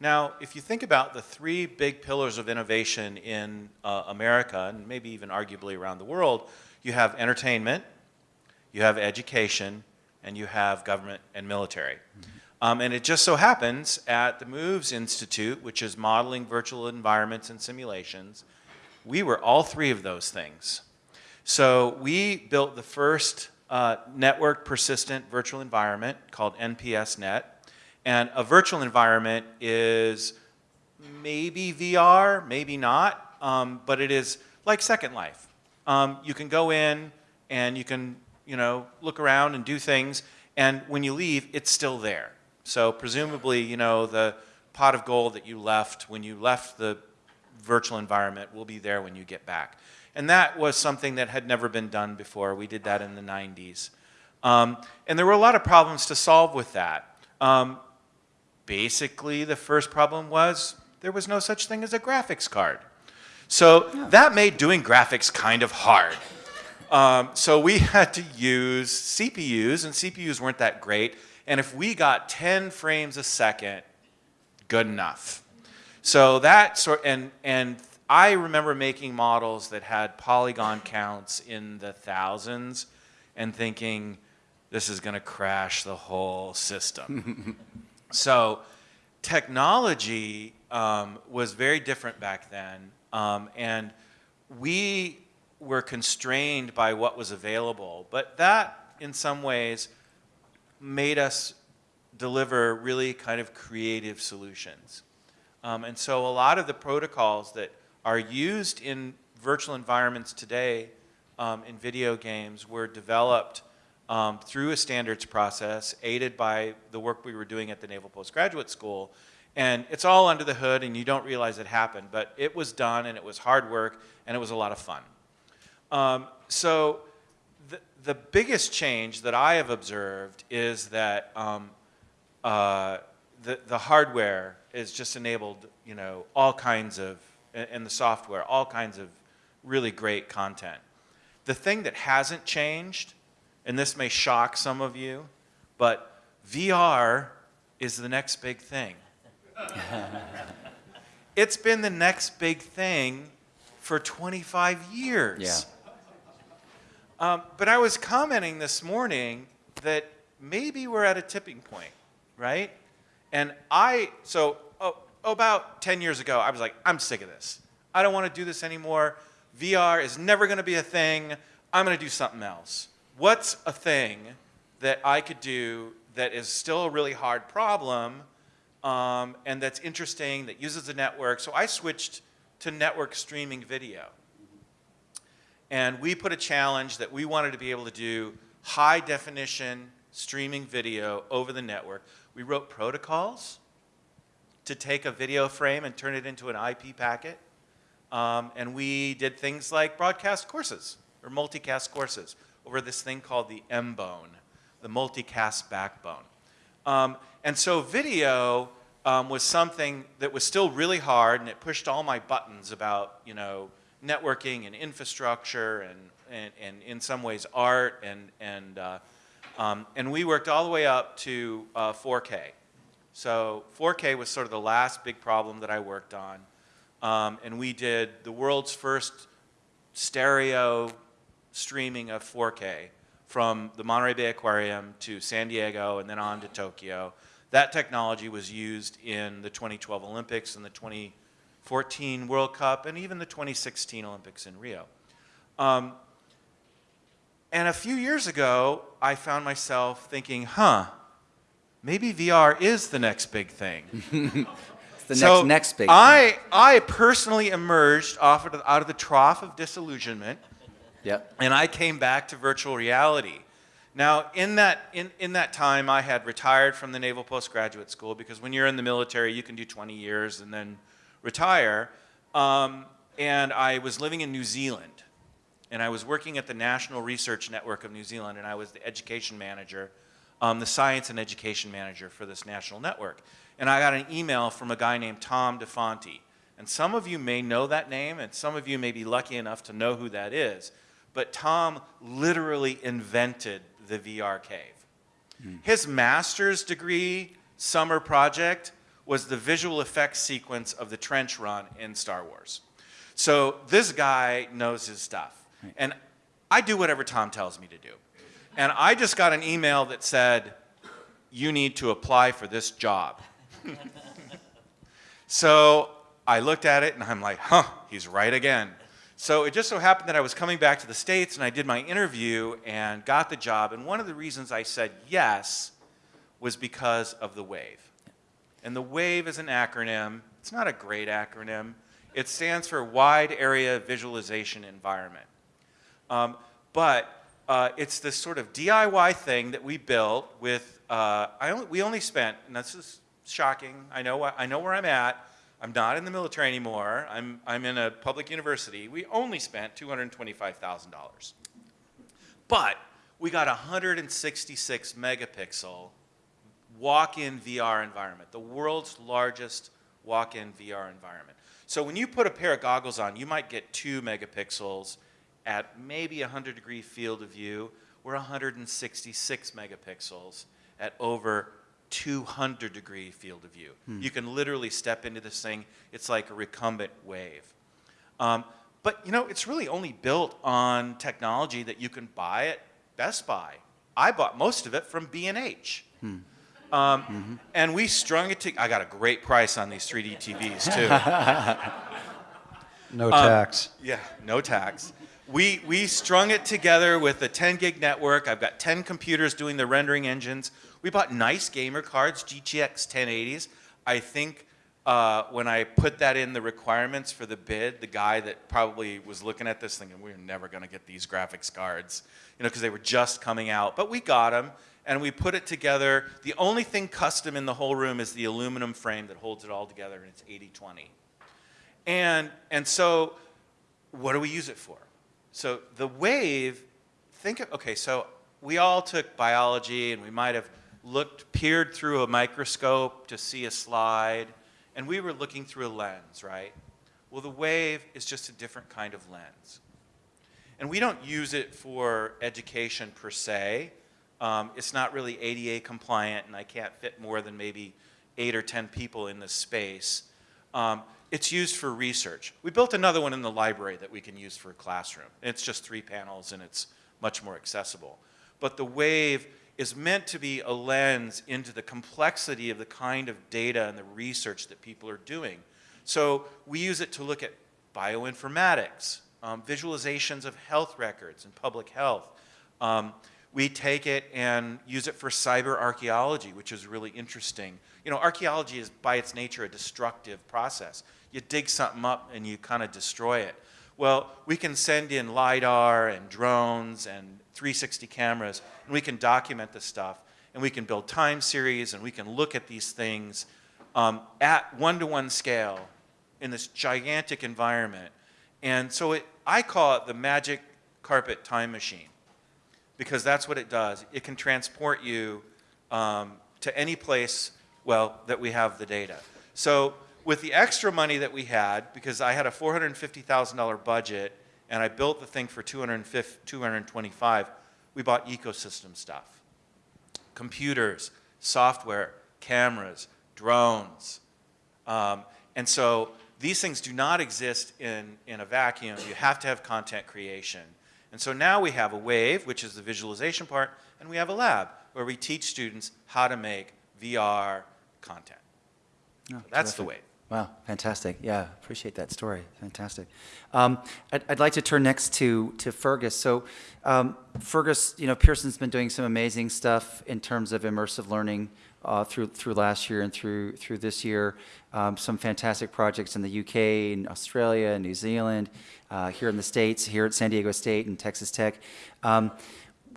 Now, if you think about the three big pillars of innovation in uh, America, and maybe even arguably around the world, you have entertainment, you have education, and you have government and military. Um, and it just so happens at the MOVES Institute, which is modeling virtual environments and simulations, we were all three of those things. So we built the first uh, network persistent virtual environment called NPSNet. And a virtual environment is maybe VR, maybe not, um, but it is like Second Life. Um, you can go in and you can, you know, look around and do things, and when you leave, it's still there. So presumably, you know, the pot of gold that you left when you left the virtual environment will be there when you get back. And that was something that had never been done before. We did that in the 90s. Um, and there were a lot of problems to solve with that. Um, basically, the first problem was there was no such thing as a graphics card. So that made doing graphics kind of hard. Um, so we <laughs> had to use CPUs, and CPUs weren't that great. And if we got 10 frames a second, good enough. So that sort, and, and I remember making models that had polygon counts in the thousands and thinking, this is going to crash the whole system. <laughs> so technology um, was very different back then. Um, and we were constrained by what was available. But that, in some ways, made us deliver really kind of creative solutions. Um, and so a lot of the protocols that are used in virtual environments today um, in video games were developed um, through a standards process aided by the work we were doing at the Naval Postgraduate School. And it's all under the hood and you don't realize it happened, but it was done and it was hard work and it was a lot of fun. Um, so the, the biggest change that I have observed is that um, uh, the, the hardware is just enabled, you know, all kinds of, and the software, all kinds of really great content. The thing that hasn't changed, and this may shock some of you, but VR is the next big thing. <laughs> it's been the next big thing for 25 years. Yeah. Um, but I was commenting this morning that maybe we're at a tipping point, right? And I, so oh, about 10 years ago, I was like, I'm sick of this. I don't want to do this anymore. VR is never going to be a thing. I'm going to do something else. What's a thing that I could do that is still a really hard problem um, and that's interesting, that uses the network? So I switched to network streaming video. And we put a challenge that we wanted to be able to do high definition streaming video over the network. We wrote protocols to take a video frame and turn it into an IP packet. Um, and we did things like broadcast courses or multicast courses over this thing called the M-bone, the multicast backbone. Um, and so video um, was something that was still really hard and it pushed all my buttons about, you know, networking and infrastructure and, and, and in some ways art and, and, uh, um, and we worked all the way up to uh, 4K. So 4K was sort of the last big problem that I worked on. Um, and we did the world's first stereo streaming of 4K from the Monterey Bay Aquarium to San Diego and then on to Tokyo. That technology was used in the 2012 Olympics and the 2014 World Cup, and even the 2016 Olympics in Rio. Um, and a few years ago, I found myself thinking, huh, maybe VR is the next big thing. <laughs> It's the so next next big. I, I personally emerged off of out of the trough of disillusionment, Yep. and I came back to virtual reality. Now, in that, in, in that time, I had retired from the Naval Postgraduate School because when you're in the military, you can do 20 years and then retire. Um, and I was living in New Zealand. And I was working at the National Research Network of New Zealand, and I was the education manager, um, the science and education manager for this national network. And I got an email from a guy named Tom DeFanti. And some of you may know that name, and some of you may be lucky enough to know who that is. But Tom literally invented the VR cave. Hmm. His master's degree summer project was the visual effects sequence of the trench run in Star Wars. So this guy knows his stuff. Hmm. And I do whatever Tom tells me to do. And I just got an email that said, you need to apply for this job. <laughs> so I looked at it and I'm like, huh, he's right again. So it just so happened that I was coming back to the States and I did my interview and got the job. And one of the reasons I said yes was because of the WAVE. And the WAVE is an acronym. It's not a great acronym. It stands for Wide Area Visualization Environment. Um, but uh, it's this sort of DIY thing that we built with, uh, I only, we only spent, and this is shocking, I know, I know where I'm at, I'm not in the military anymore, I'm, I'm in a public university, we only spent $225,000. But we got a 166 megapixel walk-in VR environment, the world's largest walk-in VR environment. So when you put a pair of goggles on, you might get two megapixels at maybe a 100 degree field of view. We're 166 megapixels at over 200 degree field of view. You can literally step into this thing. It's like a recumbent wave. Um, but you know, it's really only built on technology that you can buy at Best Buy. I bought most of it from B&H. Um, And we strung it to, I got a great price on these 3D TVs too. <laughs> No tax. Yeah, no tax. We, we strung it together with a 10 gig network. I've got 10 computers doing the rendering engines. We bought nice gamer cards, GTX 1080s. I think uh, when I put that in the requirements for the bid, the guy that probably was looking at this thinking, we're never going to get these graphics cards, you know, because they were just coming out. But we got them, and we put it together. The only thing custom in the whole room is the aluminum frame that holds it all together, and it's 80-20. And, and so what do we use it for? So the wave, think of, okay, so we all took biology and we might have looked, peered through a microscope to see a slide, and we were looking through a lens, right? Well, the wave is just a different kind of lens. And we don't use it for education per se. Um, it's not really ADA compliant, and I can't fit more than maybe eight or 10 people in this space. Um, it's used for research. We built another one in the library that we can use for a classroom. It's just three panels and it's much more accessible. But the wave is meant to be a lens into the complexity of the kind of data and the research that people are doing. So we use it to look at bioinformatics, um, visualizations of health records and public health. Um, we take it and use it for cyber archaeology, which is really interesting. You know, archaeology is by its nature a destructive process. You dig something up and you kind of destroy it. Well, we can send in LiDAR and drones and 360 cameras, and we can document the stuff, and we can build time series, and we can look at these things um, at one-to-one scale in this gigantic environment. And so it, I call it the magic carpet time machine because that's what it does. It can transport you um, to any place, well, that we have the data. So with the extra money that we had, because I had a $450,000 budget and I built the thing for 250, 225, we bought ecosystem stuff. Computers, software, cameras, drones. Um, and so these things do not exist in, in a vacuum. You have to have content creation. And so now we have a wave, which is the visualization part, and we have a lab where we teach students how to make VR content. Oh, That's the wave. Wow, fantastic. Yeah, appreciate that story. Fantastic. Um, I'd, I'd like to turn next to, to Fergus. So, um, Fergus, you know, Pearson's been doing some amazing stuff in terms of immersive learning uh, through, through last year and through, through this year. Um, some fantastic projects in the UK, in Australia, and New Zealand, uh, here in the States, here at San Diego State and Texas Tech.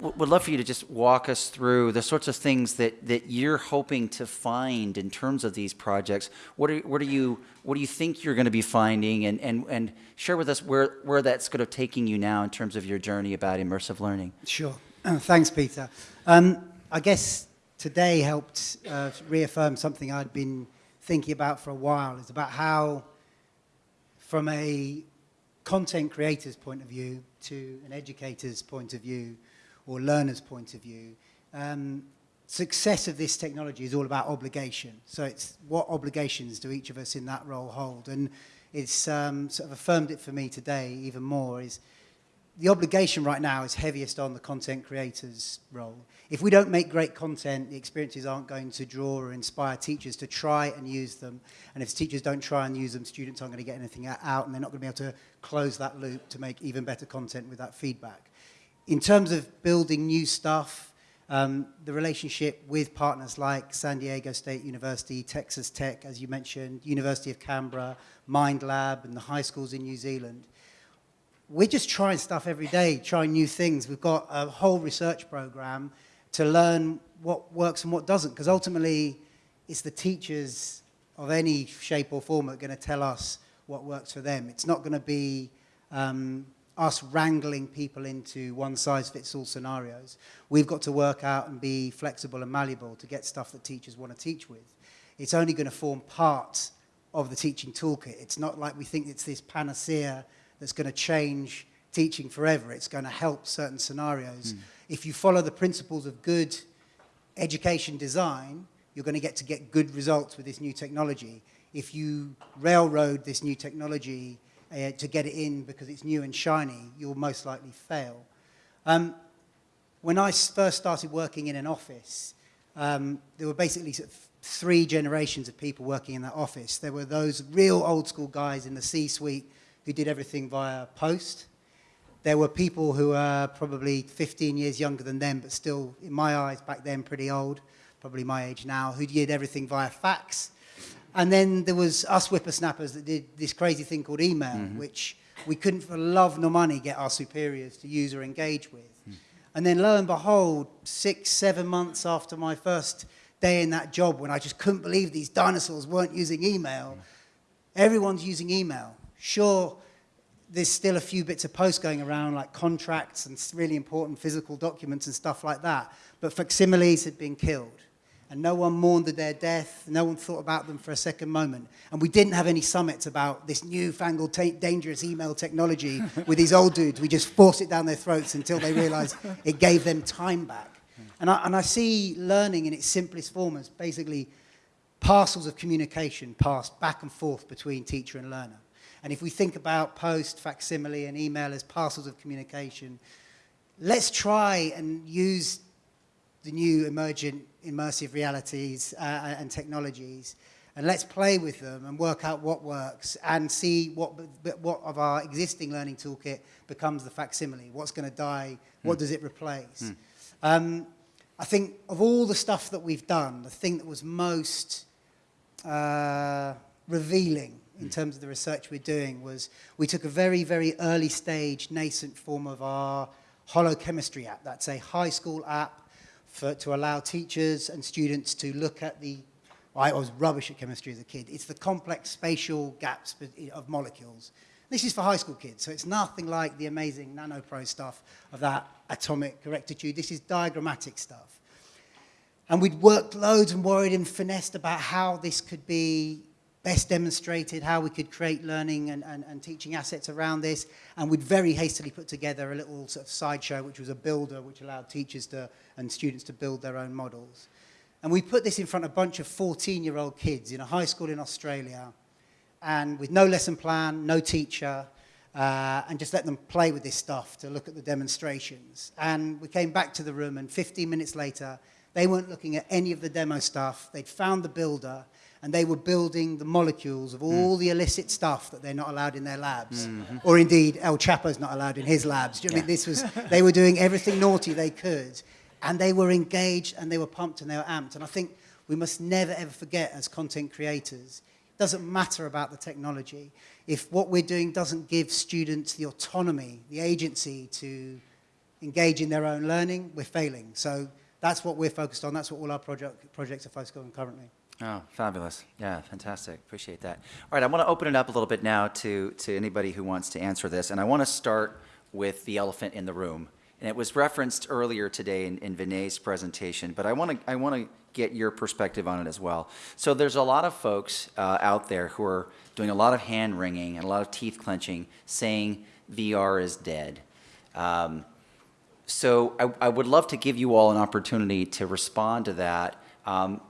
Would love for you to just walk us through the sorts of things that, that you're hoping to find in terms of these projects. What are, what are you what do you think you're going to be finding, and, and, and share with us where, where that's kind of taking you now in terms of your journey about immersive learning. Sure. <clears throat> Thanks, Peter. Um, I guess today helped uh, reaffirm something I'd been thinking about for a while. It's about how, from a content creator's point of view to an educator's point of view or learner's point of view, um, success of this technology is all about obligation. So it's what obligations do each of us in that role hold? And it's um, sort of affirmed it for me today even more is the obligation right now is heaviest on the content creator's role. If we don't make great content, the experiences aren't going to draw or inspire teachers to try and use them. And if teachers don't try and use them, students aren't going to get anything out and they're not going to be able to close that loop to make even better content with that feedback. In terms of building new stuff, um, the relationship with partners like San Diego State University, Texas Tech, as you mentioned, University of Canberra, Mind Lab, and the high schools in New Zealand, we're just trying stuff every day, trying new things. We've got a whole research program to learn what works and what doesn't, because ultimately it's the teachers of any shape or form that are going to tell us what works for them. It's not going to be um, us wrangling people into one-size-fits-all scenarios. We've got to work out and be flexible and malleable to get stuff that teachers want to teach with. It's only going to form part of the teaching toolkit. It's not like we think it's this panacea that's going to change teaching forever. It's going to help certain scenarios. Hmm. If you follow the principles of good education design, you're going to get to get good results with this new technology. If you railroad this new technology uh, to get it in because it's new and shiny, you'll most likely fail. Um, I first started working in an office, um, there were basically sort of three generations of people working in that office. There were those real old school guys in the C-suite who did everything via post. There were people who were probably 15 years younger than them, but still, in my eyes, back then pretty old, probably my age now, who did everything via fax. And then there was us whippersnappers that did this crazy thing called email, mm-hmm. which we couldn't for love nor money get our superiors to use or engage with. Hmm. And then lo and behold, six, seven months after my first day in that job, when I just couldn't believe these dinosaurs weren't using email, hmm. everyone's using email. Sure, there's still a few bits of post going around, like contracts and really important physical documents and stuff like that. But facsimiles had been killed. And no one mourned their death. No one thought about them for a second moment. And we didn't have any summits about this newfangled, dangerous email technology <laughs> with these old dudes. We just forced it down their throats until they realized it gave them time back. And I, and I see learning in its simplest form as basically parcels of communication passed back and forth between teacher and learner. And if we think about post, facsimile, and email as parcels of communication, let's try and use the new emergent immersive realities uh, and technologies, and let's play with them and work out what works and see what, what of our existing learning toolkit becomes the facsimile. What's going to die? What does it replace? Um, I think of all the stuff that we've done, the thing that was most uh, revealing in terms of the research we're doing was we took a very, very early stage, nascent form of our holochemistry app. That's a high school app for, to allow teachers and students to look at the, I was rubbish at chemistry as a kid. It's the complex spatial gaps of molecules. This is for high school kids, so it's nothing like the amazing nanopro stuff of that atomic correctitude. This is diagrammatic stuff. And we'd worked loads and worried and finessed about how this could be best demonstrated, how we could create learning and, and, and teaching assets around this. And we'd very hastily put together a little sort of sideshow, which was a builder, which allowed teachers to, and students to build their own models. And we put this in front of a bunch of 14-year-old kids in a high school in Australia, and with no lesson plan, no teacher, uh, and just let them play with this stuff to look at the demonstrations. And we came back to the room, and 15 minutes later, they weren't looking at any of the demo stuff. They'd found the builder, and they were building the molecules of hmm. all the illicit stuff that they're not allowed in their labs. Mm-hmm. Or indeed, El Chapo's not allowed in his labs. Do you know what I mean? This was, <laughs> they were doing everything naughty they could, and they were engaged, and they were pumped, and they were amped. And I think we must never, ever forget as content creators, it doesn't matter about the technology. If what we're doing doesn't give students the autonomy, the agency to engage in their own learning, we're failing. So that's what we're focused on. That's what all our project, projects are focused on currently. Oh, fabulous. Yeah, fantastic. Appreciate that. All right, I want to open it up a little bit now to, to anybody who wants to answer this. And I want to start with the elephant in the room. And it was referenced earlier today in, in Vinay's presentation, but I want to, I want to get your perspective on it as well. So there's a lot of folks uh, out there who are doing a lot of hand wringing and a lot of teeth clenching saying VR is dead. Um, so I, I would love to give you all an opportunity to respond to that. Um,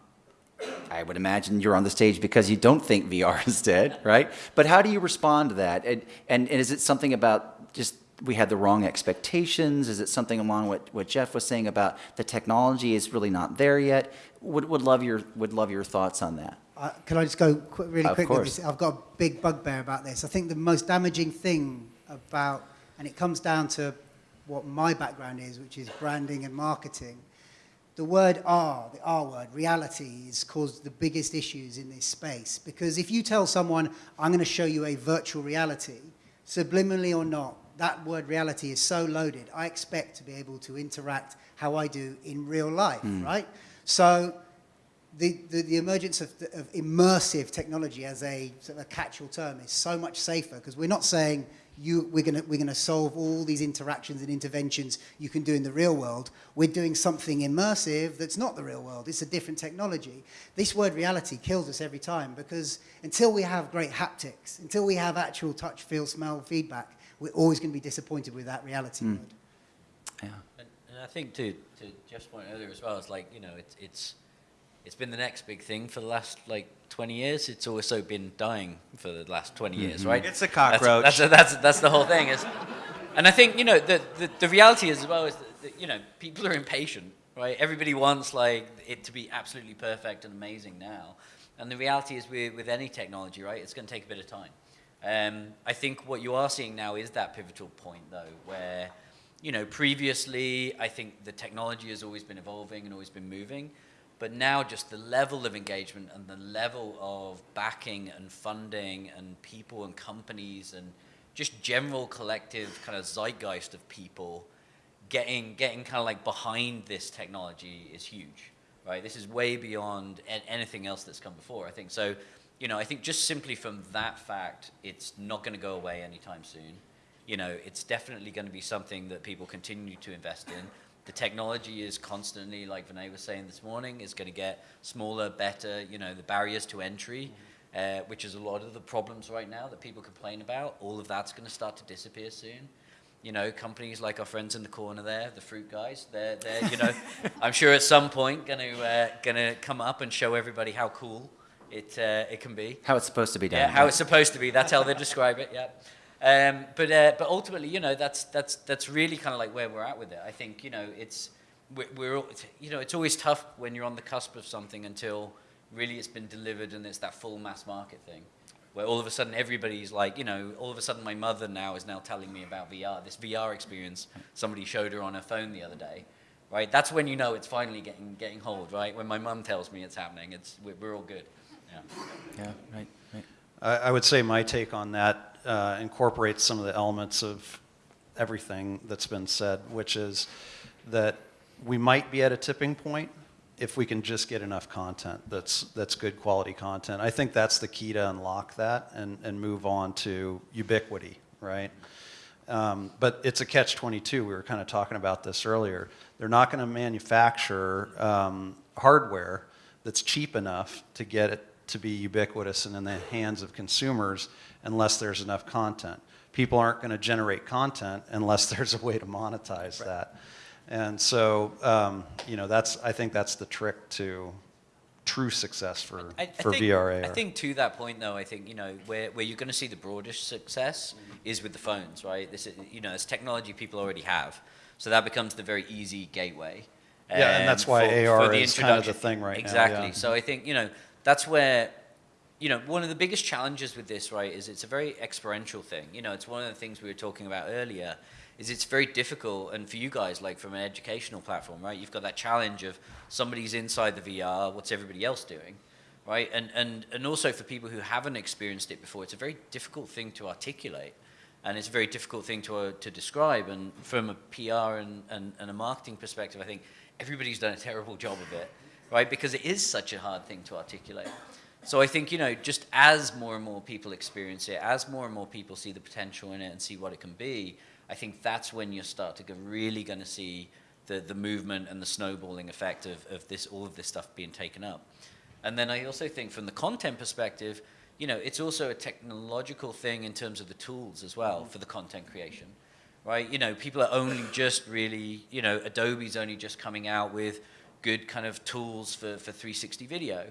I would imagine you're on the stage because you don't think VR is dead, <laughs> right? But how do you respond to that? And, and, and is it something about just we had the wrong expectations? Is it something along what, what Jeff was saying about the technology is really not there yet? Would, would, love, your, would love your thoughts on that. Uh, can I just go qu- really Of quickly? course. I've got a big bugbear about this. I think the most damaging thing about, and it comes down to what my background is, which is branding and marketing. The word R, the R word, reality, has caused the biggest issues in this space. Because if you tell someone, I'm going to show you a virtual reality, subliminally or not, that word reality is so loaded. I expect to be able to interact how I do in real life, hmm. right? So the, the, the emergence of, of immersive technology as a sort of a catch-all term is so much safer because we're not saying you, we're going we're gonna solve all these interactions and interventions you can do in the real world. We're doing something immersive that's not the real world. It's a different technology. This word reality kills us every time because until we have great haptics, until we have actual touch, feel, smell, feedback, we're always going to be disappointed with that reality hmm. word. Yeah. And, and I think to, to Jeff's point earlier as well, it's like, you know, it's, it's, it's been the next big thing for the last like 20 years. It's also been dying for the last 20 years, right? It's a cockroach. That's, that's, that's, that's the whole thing. Is, and I think, you know, the, the, the reality is as well is that, that, you know, people are impatient, right? Everybody wants like it to be absolutely perfect and amazing now. And the reality is with, with any technology, right, it's going to take a bit of time. Um, I think what you are seeing now is that pivotal point, though, where, you know, previously, I think the technology has always been evolving and always been moving, but now just the level of engagement and the level of backing and funding and people and companies and just general collective kind of zeitgeist of people getting getting kind of like behind this technology is huge, right? This is way beyond anything else that's come before. I think so. You know, I think just simply from that fact, it's not going to go away anytime soon. You know, it's definitely going to be something that people continue to invest in. The technology is constantly, like Vinay was saying this morning, is going to get smaller, better. You know, the barriers to entry, uh, which is a lot of the problems right now that people complain about, all of that's going to start to disappear soon you know, companies like our friends in the corner there, the fruit guys, they're, they're you know, <laughs> I'm sure at some point going to uh, gonna come up and show everybody how cool it, uh, it can be. How it's supposed to be done. Yeah, how it's supposed to be. That's how they describe it. Yeah. Um, but uh, but ultimately, you know, that's that's that's really kind of like where we're at with it. I think you know it's we're, we're all- you know it's always tough when you're on the cusp of something until really it's been delivered and it's that full mass market thing. Where all of a sudden everybody's like, you know, all of a sudden my mother now is now telling me about VR, this VR experience somebody showed her on her phone the other day, right? That's when you know it's finally getting getting hold, right? When my mum tells me it's happening, it's we're, we're all good. Yeah. Yeah, right, right. I, I would say my take on that uh, incorporates some of the elements of everything that's been said, which is that we might be at a tipping point if we can just get enough content that's that's good quality content. I think that's the key to unlock that and, and move on to ubiquity, right? Um, but it's a catch 22. We were kind of talking about this earlier. They're not going to manufacture um, hardware that's cheap enough to get it to be ubiquitous and in the hands of consumers unless there's enough content. People aren't going to generate content unless <laughs> there's a way to monetize that. And so, um, you know, that's I think that's the trick to true success for, I, I for think, VR. I think to that point, though, I think you know where, where you're going to see the broadest success is with the phones, right? This is, you know, it's technology people already have, so that becomes the very easy gateway. Yeah, and that's why for- AR for the is kind of the thing right now, Exactly. yeah. So I think you know that's where. You know, one of the biggest challenges with this, right, is it's a very experiential thing. You know, it's one of the things we were talking about earlier, is it's very difficult, and for you guys, like from an educational platform, right, you've got that challenge of somebody's inside the VR, what's everybody else doing? right? And, and, and also for people who haven't experienced it before, it's a very difficult thing to articulate. And it's a very difficult thing to, uh, to describe. And from a PR and, and, and a marketing perspective, I think everybody's done a terrible job of it, right? Because it is such a hard thing to articulate. So I think, you know, just as more and more people experience it, as more and more people see the potential in it and see what it can be, I think that's when you start to go, really going to see the, the movement and the snowballing effect of, of this, all of this stuff being taken up. And then I also think from the content perspective, you know, it's also a technological thing in terms of the tools as well mm-hmm. for the content creation, right? You know, people are only just really, you know, Adobe's only just coming out with good kind of tools for, for 360 video,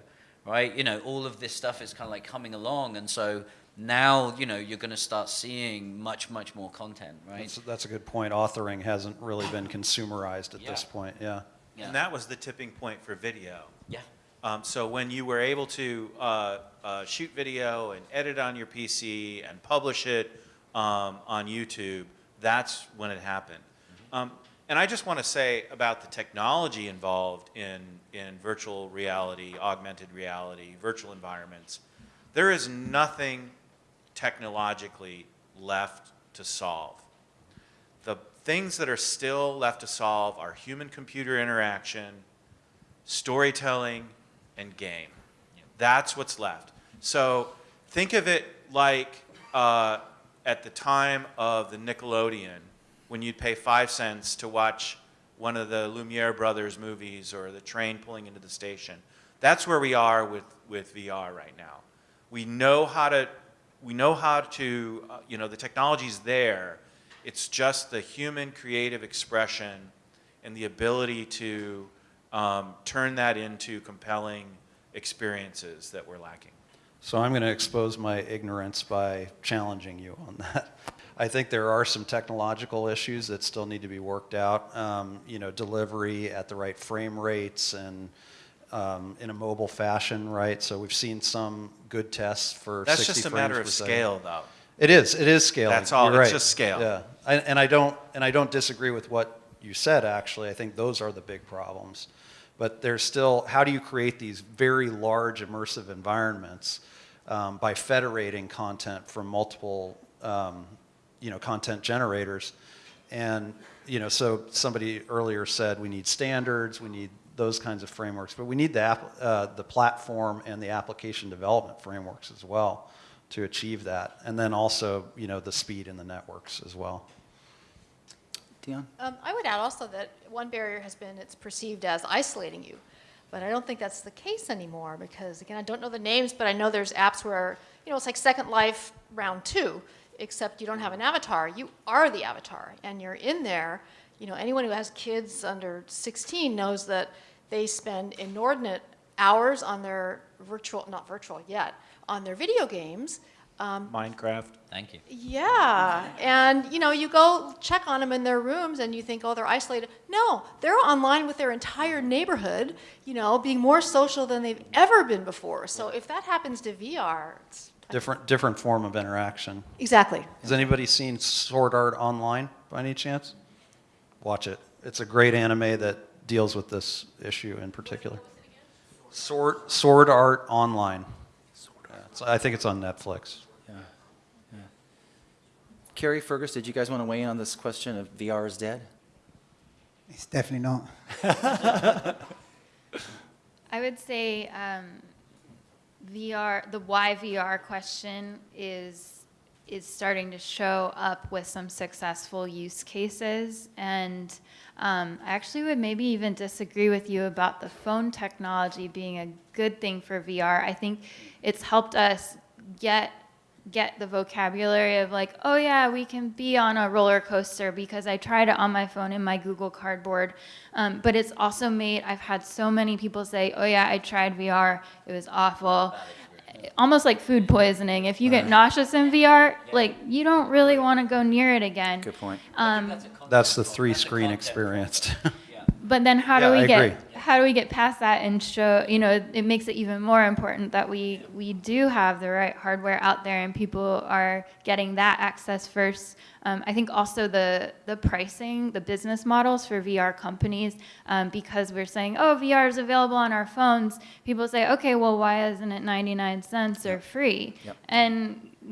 right? You know, all of this stuff is kind of like coming along. And so now, you know, you're going to start seeing much, much more content, right? That's, that's a good point. Authoring hasn't really been consumerized at this point, yeah. Yeah. And that was the tipping point for video. yeah. Um, so when you were able to uh, uh, shoot video and edit on your PC and publish it um, on YouTube, that's when it happened. Um, and I just want to say about the technology involved in, in virtual reality, augmented reality, virtual environments, there is nothing technologically left to solve. The things that are still left to solve are human-computer interaction, storytelling, and game. That's what's left. So think of it like uh, at the time of the Nickelodeon, when you'd pay five cents to watch one of the Lumiere brothers movies or the train pulling into the station. That's where we are with, with VR right now. We know how to, we know how to, uh, you know, the technology's there. It's just the human creative expression and the ability to um, turn that into compelling experiences that we're lacking. So I'm going to expose my ignorance by challenging you on that. I think there are some technological issues that still need to be worked out. Um, you know, delivery at the right frame rates and um, in a mobile fashion, right? So we've seen some good tests for That's 60 just a matter of second. scale, though. It is. It is scaling. That's all. You're It's right. just scale. Yeah, I, and I don't and I don't disagree with what you said. Actually, I think those are the big problems. But there's still how do you create these very large immersive environments um, by federating content from multiple um, you know content generators, and you know so somebody earlier said we need standards, we need those kinds of frameworks, but we need the app, uh, the platform and the application development frameworks as well to achieve that. And then also, you know, the speed in the networks as well. Deone? Um, I would add also that one barrier has been it's perceived as isolating you. But I don't think that's the case anymore because, again, I don't know the names, but I know there's apps where, you know, it's like Second Life round two, except you don't have an avatar. You are the avatar and you're in there. You know, anyone who has kids under 16 knows that they spend inordinate hours on their virtual, not virtual yet, on their video games. Um, Minecraft. Thank you. yeah, and you know, you go check on them in their rooms and you think, oh, they're isolated. No, they're online with their entire neighborhood, you know, being more social than they've ever been before. So if that happens to VR, it's Different, different form of interaction. exactly. Has anybody seen Sword Art Online by any chance? Watch it. It's a great anime that deals with this issue in particular. Sword, Sword Art Online. Yeah, I think it's on Netflix. Yeah. yeah. Carrie, Fergus, did you guys want to weigh in on this question of VR is dead? It's definitely not. <laughs> I would say um, VR, the why VR question is is starting to show up with some successful use cases, and um, I actually would maybe even disagree with you about the phone technology being a good thing for VR. I think it's helped us get get the vocabulary of like, oh yeah, we can be on a roller coaster because I tried it on my phone in my Google Cardboard. Um, but it's also made, I've had so many people say, oh yeah, I tried VR, it was awful. Almost like food poisoning. If you get nauseous in VR, like you don't really want to go near it again. Good point. Um, That's the three screen experienced. <laughs> but then how do Yeah, we I get agree. how do we get past that and show you know it makes it even more important that we we do have the right hardware out there and people are getting that access first. Um, I think also the the pricing, the business models for VR companies, um, because we're saying oh VR is available on our phones. People say okay, well why isn't it 99 cents or free? Yep. And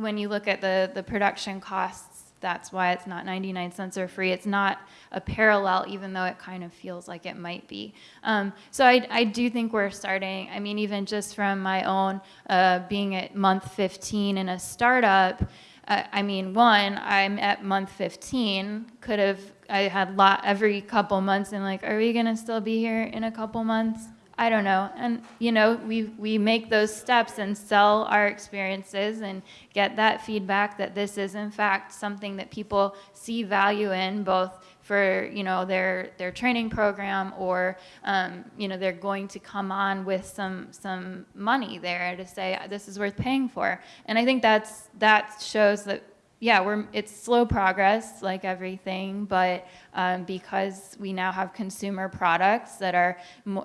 when you look at the the production costs that's why it's not 99 cents or free. It's not a parallel, even though it kind of feels like it might be. Um, so I, I do think we're starting, I mean, even just from my own uh, being at month 15 in a startup, uh, I mean, one, I'm at month 15, could have, I had lot every couple months and like, are we gonna still be here in a couple months? I don't know. And, you know, we, we make those steps and sell our experiences and get that feedback that this is, in fact, something that people see value in, both for, you know, their, their training program or, um, you know, they're going to come on with some, some money there to say, this is worth paying for. And I think that's, that shows that yeah, we're, it's slow progress like everything, but um, because we now have consumer products that are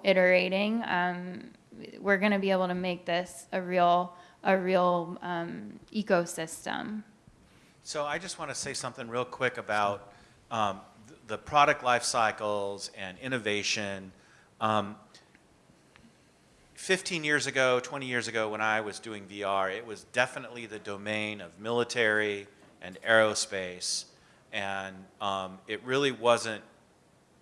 iterating, um, we're going to be able to make this a real, a real um, ecosystem. So I just want to say something real quick about um, the product life cycles and innovation. Um, 15 years ago, 20 years ago, when I was doing VR, it was definitely the domain of military and aerospace, and um, it really wasn't,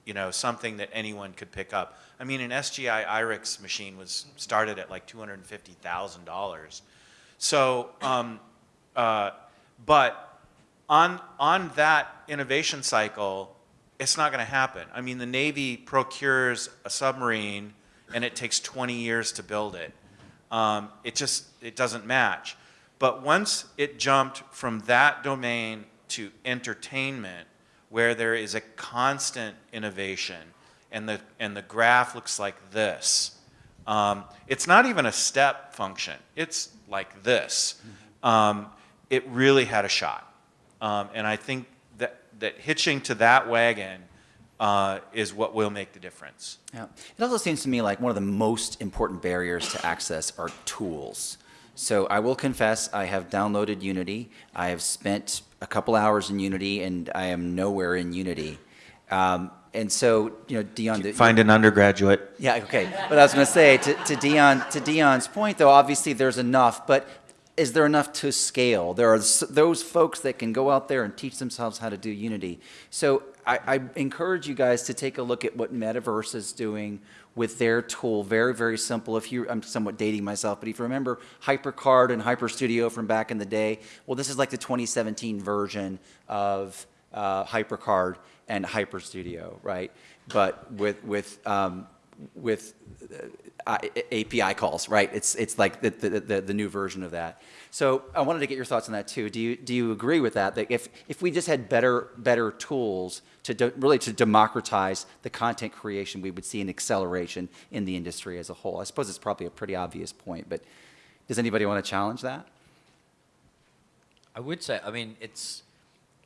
you know, something that anyone could pick up. I mean, an SGI IRIX machine was started at like $250,000. So, um, uh, but on, on that innovation cycle, it's not going to happen. I mean, the Navy procures a submarine and it takes 20 years to build it. Um, it just, it doesn't match. But once it jumped from that domain to entertainment, where there is a constant innovation, and the, and the graph looks like this, um, it's not even a step function. It's like this. Um, it really had a shot. Um, and I think that, that hitching to that wagon uh, is what will make the difference. Yeah. It also seems to me like one of the most important barriers to access are tools. So I will confess, I have downloaded Unity. I have spent a couple hours in Unity, and I am nowhere in Unity. Um, and so, you know, Deone, the- Find an undergraduate. yeah, okay. But I was going to say to, to Deone to Deone's point, though, obviously there's enough, but is there enough to scale? There are those folks that can go out there and teach themselves how to do Unity. So I, I encourage you guys to take a look at what Metaverse is doing with their tool. Very, very simple. If you, I'm somewhat dating myself, but if you remember HyperCard and HyperStudio from back in the day, well, this is like the 2017 version of uh, HyperCard and HyperStudio, right? But with with um, with uh, API calls, right? It's it's like the, the, the, the new version of that. So I wanted to get your thoughts on that too. Do you do you agree with that? That if if we just had better better tools to really to democratize the content creation, we would see an acceleration in the industry as a whole. I suppose it's probably a pretty obvious point, but does anybody want to challenge that? I would say, I mean, it's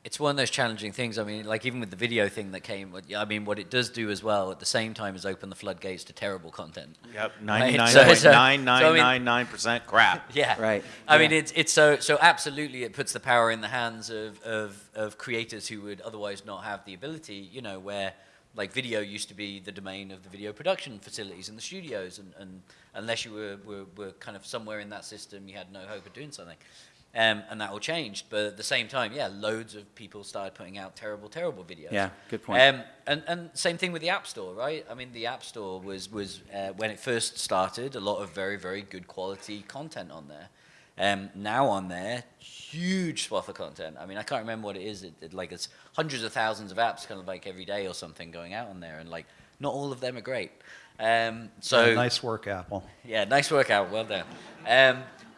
it's one of those challenging things. I mean, like even with the video thing that came, I mean, what it does do as well at the same time is open the floodgates to terrible content. Yep, <laughs> Right, so- so- so, I mean- 99.999% <laughs> crap. Yeah. Right, I mean, it's it's so so absolutely it puts the power in the hands of, of of creators who would otherwise not have the ability. You know, where like video used to be the domain of the video production facilities and the studios, and, and unless you were, were were kind of somewhere in that system, you had no hope of doing something. Um, and that all changed, but at the same time, yeah, loads of people started putting out terrible, terrible videos. Yeah, good point. Um, and, and same thing with the App Store, right? I mean, the App Store was, was uh, when it first started, a lot of very, very good quality content on there. Um, now on there, huge swath of content. I mean, I can't remember what it is. It, it, like it's hundreds of thousands of apps, kind of like every day or something, going out on there, and like not all of them are great. Um, so nice work, Apple. yeah, nice workout. Well done.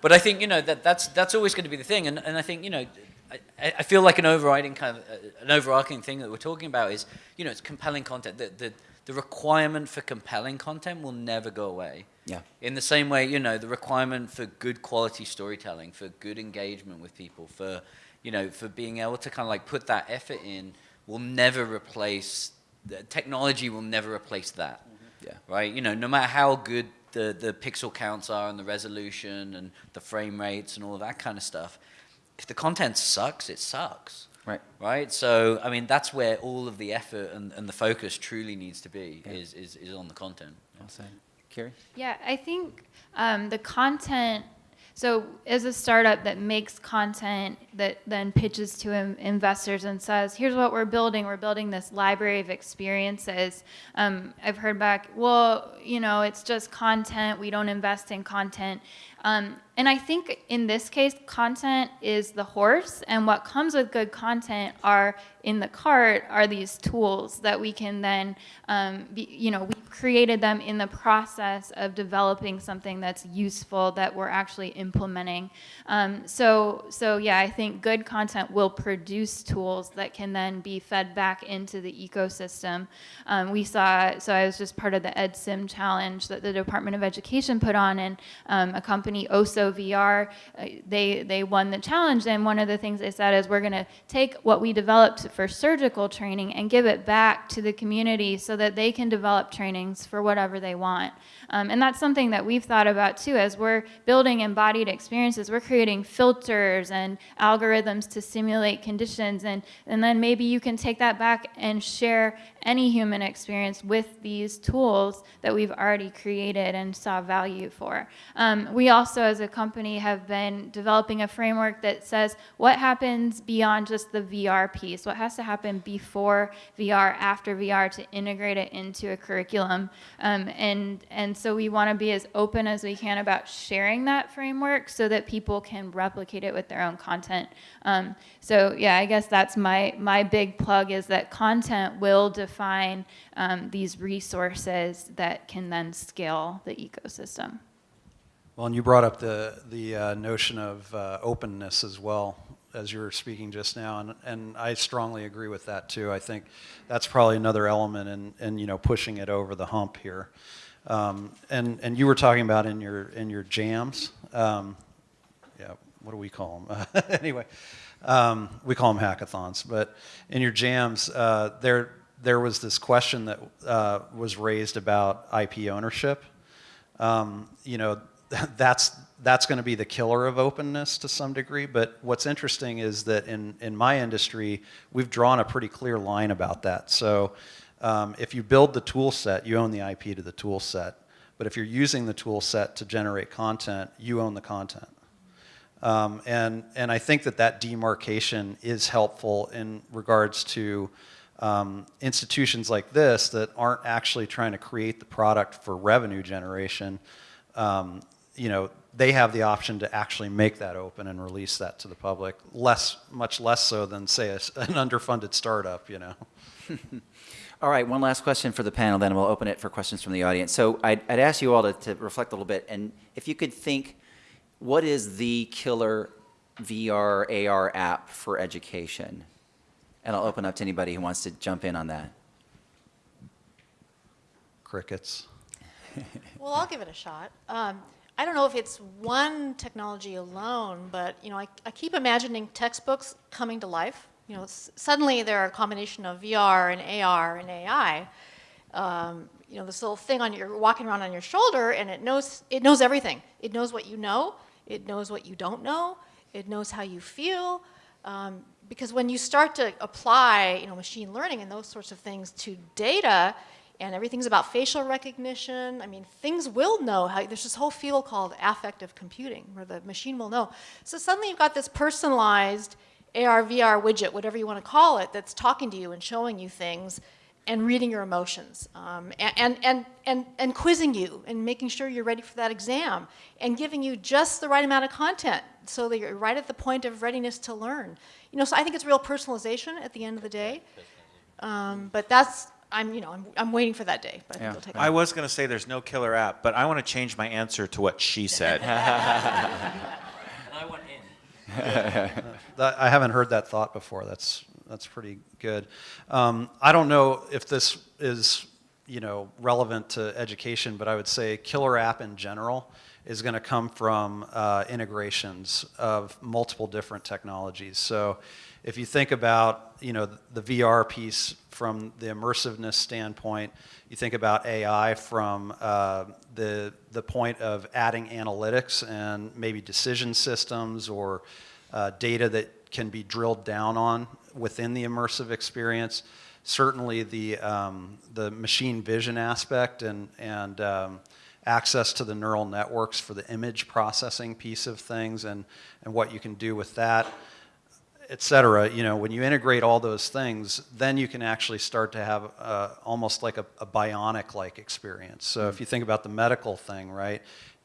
But I think you know that that's that's always going to be the thing, and, and I think you know, I, I feel like an overriding kind of uh, an overarching thing that we're talking about is you know it's compelling content. The the the requirement for compelling content will never go away. Yeah. In the same way, you know, the requirement for good quality storytelling, for good engagement with people, for you know, for being able to kind of like put that effort in, will never replace. The technology will never replace that Yeah. right? You know, no matter how good the, the pixel counts are and the resolution and the frame rates and all of that kind of stuff, if the content sucks, it sucks, Right. right? So, I mean, that's where all of the effort and, and the focus truly needs to be Yeah. is, is, is on the content. Well said. Carrie? Yeah, I think um, the content. So, as a startup that makes content that then pitches to in- investors and says, "Here's what we're building. We're building this library of experiences." Um, I've heard back, "Well, you know, it's just content. We don't invest in content." Um, and I think in this case, content is the horse, and what comes with good content are in the cart are these tools that we can then, um, be, you know, we created them in the process of developing something that's useful that we're actually implementing. Um, so, so yeah, I think good content will produce tools that can then be fed back into the ecosystem. Um, we saw, so I was just part of the EdSim challenge that the Department of Education put on, and um, a company, Osso VR, uh, they they won the challenge. And one of the things they said is we're going to take what we developed for surgical training and give it back to the community so that they can develop trainings for whatever they want. Um, and that's something that we've thought about too as we're building embodied experiences. We're creating filters and algorithms to simulate conditions. And, and then maybe you can take that back and share any human experience with these tools that we've already created and saw value for. Um, we as a company, have been developing a framework that says what happens beyond just the VR piece, what has to happen before VR, after VR to integrate it into a curriculum. Um, and, and so we want to be as open as we can about sharing that framework so that people can replicate it with their own content. Um, so yeah, I guess that's my, my big plug is that content will define um, these resources that can then scale the ecosystem. Well, and you brought up the, the uh, notion of uh, openness as well as you were speaking just now, and, and I strongly agree with that too. I think that's probably another element in, in you know pushing it over the hump here. Um, and and you were talking about in your in your jams, um, yeah. What do we call them? <laughs> anyway, um, we call them hackathons. But in your jams, uh, there there was this question that uh, was raised about IP ownership. Um, you know, <laughs> that's that's going to be the killer of openness to some degree. But what's interesting is that in in my industry, we've drawn a pretty clear line about that. So um, if you build the tool set, you own the IP to the tool set. But if you're using the tool set to generate content, you own the content. Um, and, and I think that that demarcation is helpful in regards to um, institutions like this that aren't actually trying to create the product for revenue generation. Um, you know, they have the option to actually make that open and release that to the public, less, much less so than, say, a, an underfunded startup, you know. <laughs> All right, one last question for the panel, then we'll open it for questions from the audience. So I'd, I'd ask you all to, to reflect a little bit, and if you could think, what is the killer VR, AR app for education? And I'll open up to anybody who wants to jump in on that. Crickets. Well, I'll give it a shot. Um, I don't know if it's one technology alone, but you know, I, I keep imagining textbooks coming to life. You know, suddenly they're a combination of VR and AR and AI. Um, you know, this little thing on your walking around on your shoulder, and it knows it knows everything. It knows what you know. It knows what you don't know. It knows how you feel. Um, because when you start to apply, you know, machine learning and those sorts of things to data, and everything's about facial recognition. I mean, things will know how, there's this whole field called affective computing where the machine will know. So suddenly you've got this personalized AR, VR widget, whatever you want to call it, that's talking to you and showing you things and reading your emotions um, and, and, and, and quizzing you and making sure you're ready for that exam and giving you just the right amount of content so that you're right at the point of readiness to learn. You know, so I think it's real personalization at the end of the day. Um, but that's, I'm, you know, I'm, I'm waiting for that day. But I think it'll take I was going to say there's no killer app, but I want to change my answer to what she said. <laughs> And I went in. <laughs> I haven't heard that thought before. That's that's pretty good. Um, I don't know if this is you know relevant to education, but I would say killer app in general is going to come from uh, integrations of multiple different technologies. So if you think about you know the VR piece from the immersiveness standpoint, you think about AI from uh, the the point of adding analytics and maybe decision systems or uh, data that can be drilled down on within the immersive experience. Certainly, the um, the machine vision aspect and and um, access to the neural networks for the image processing piece of things and and what you can do with that. Et cetera, you know, when you integrate all those things, then you can actually start to have uh, almost like a, a bionic-like experience. So if you think about the medical thing, right?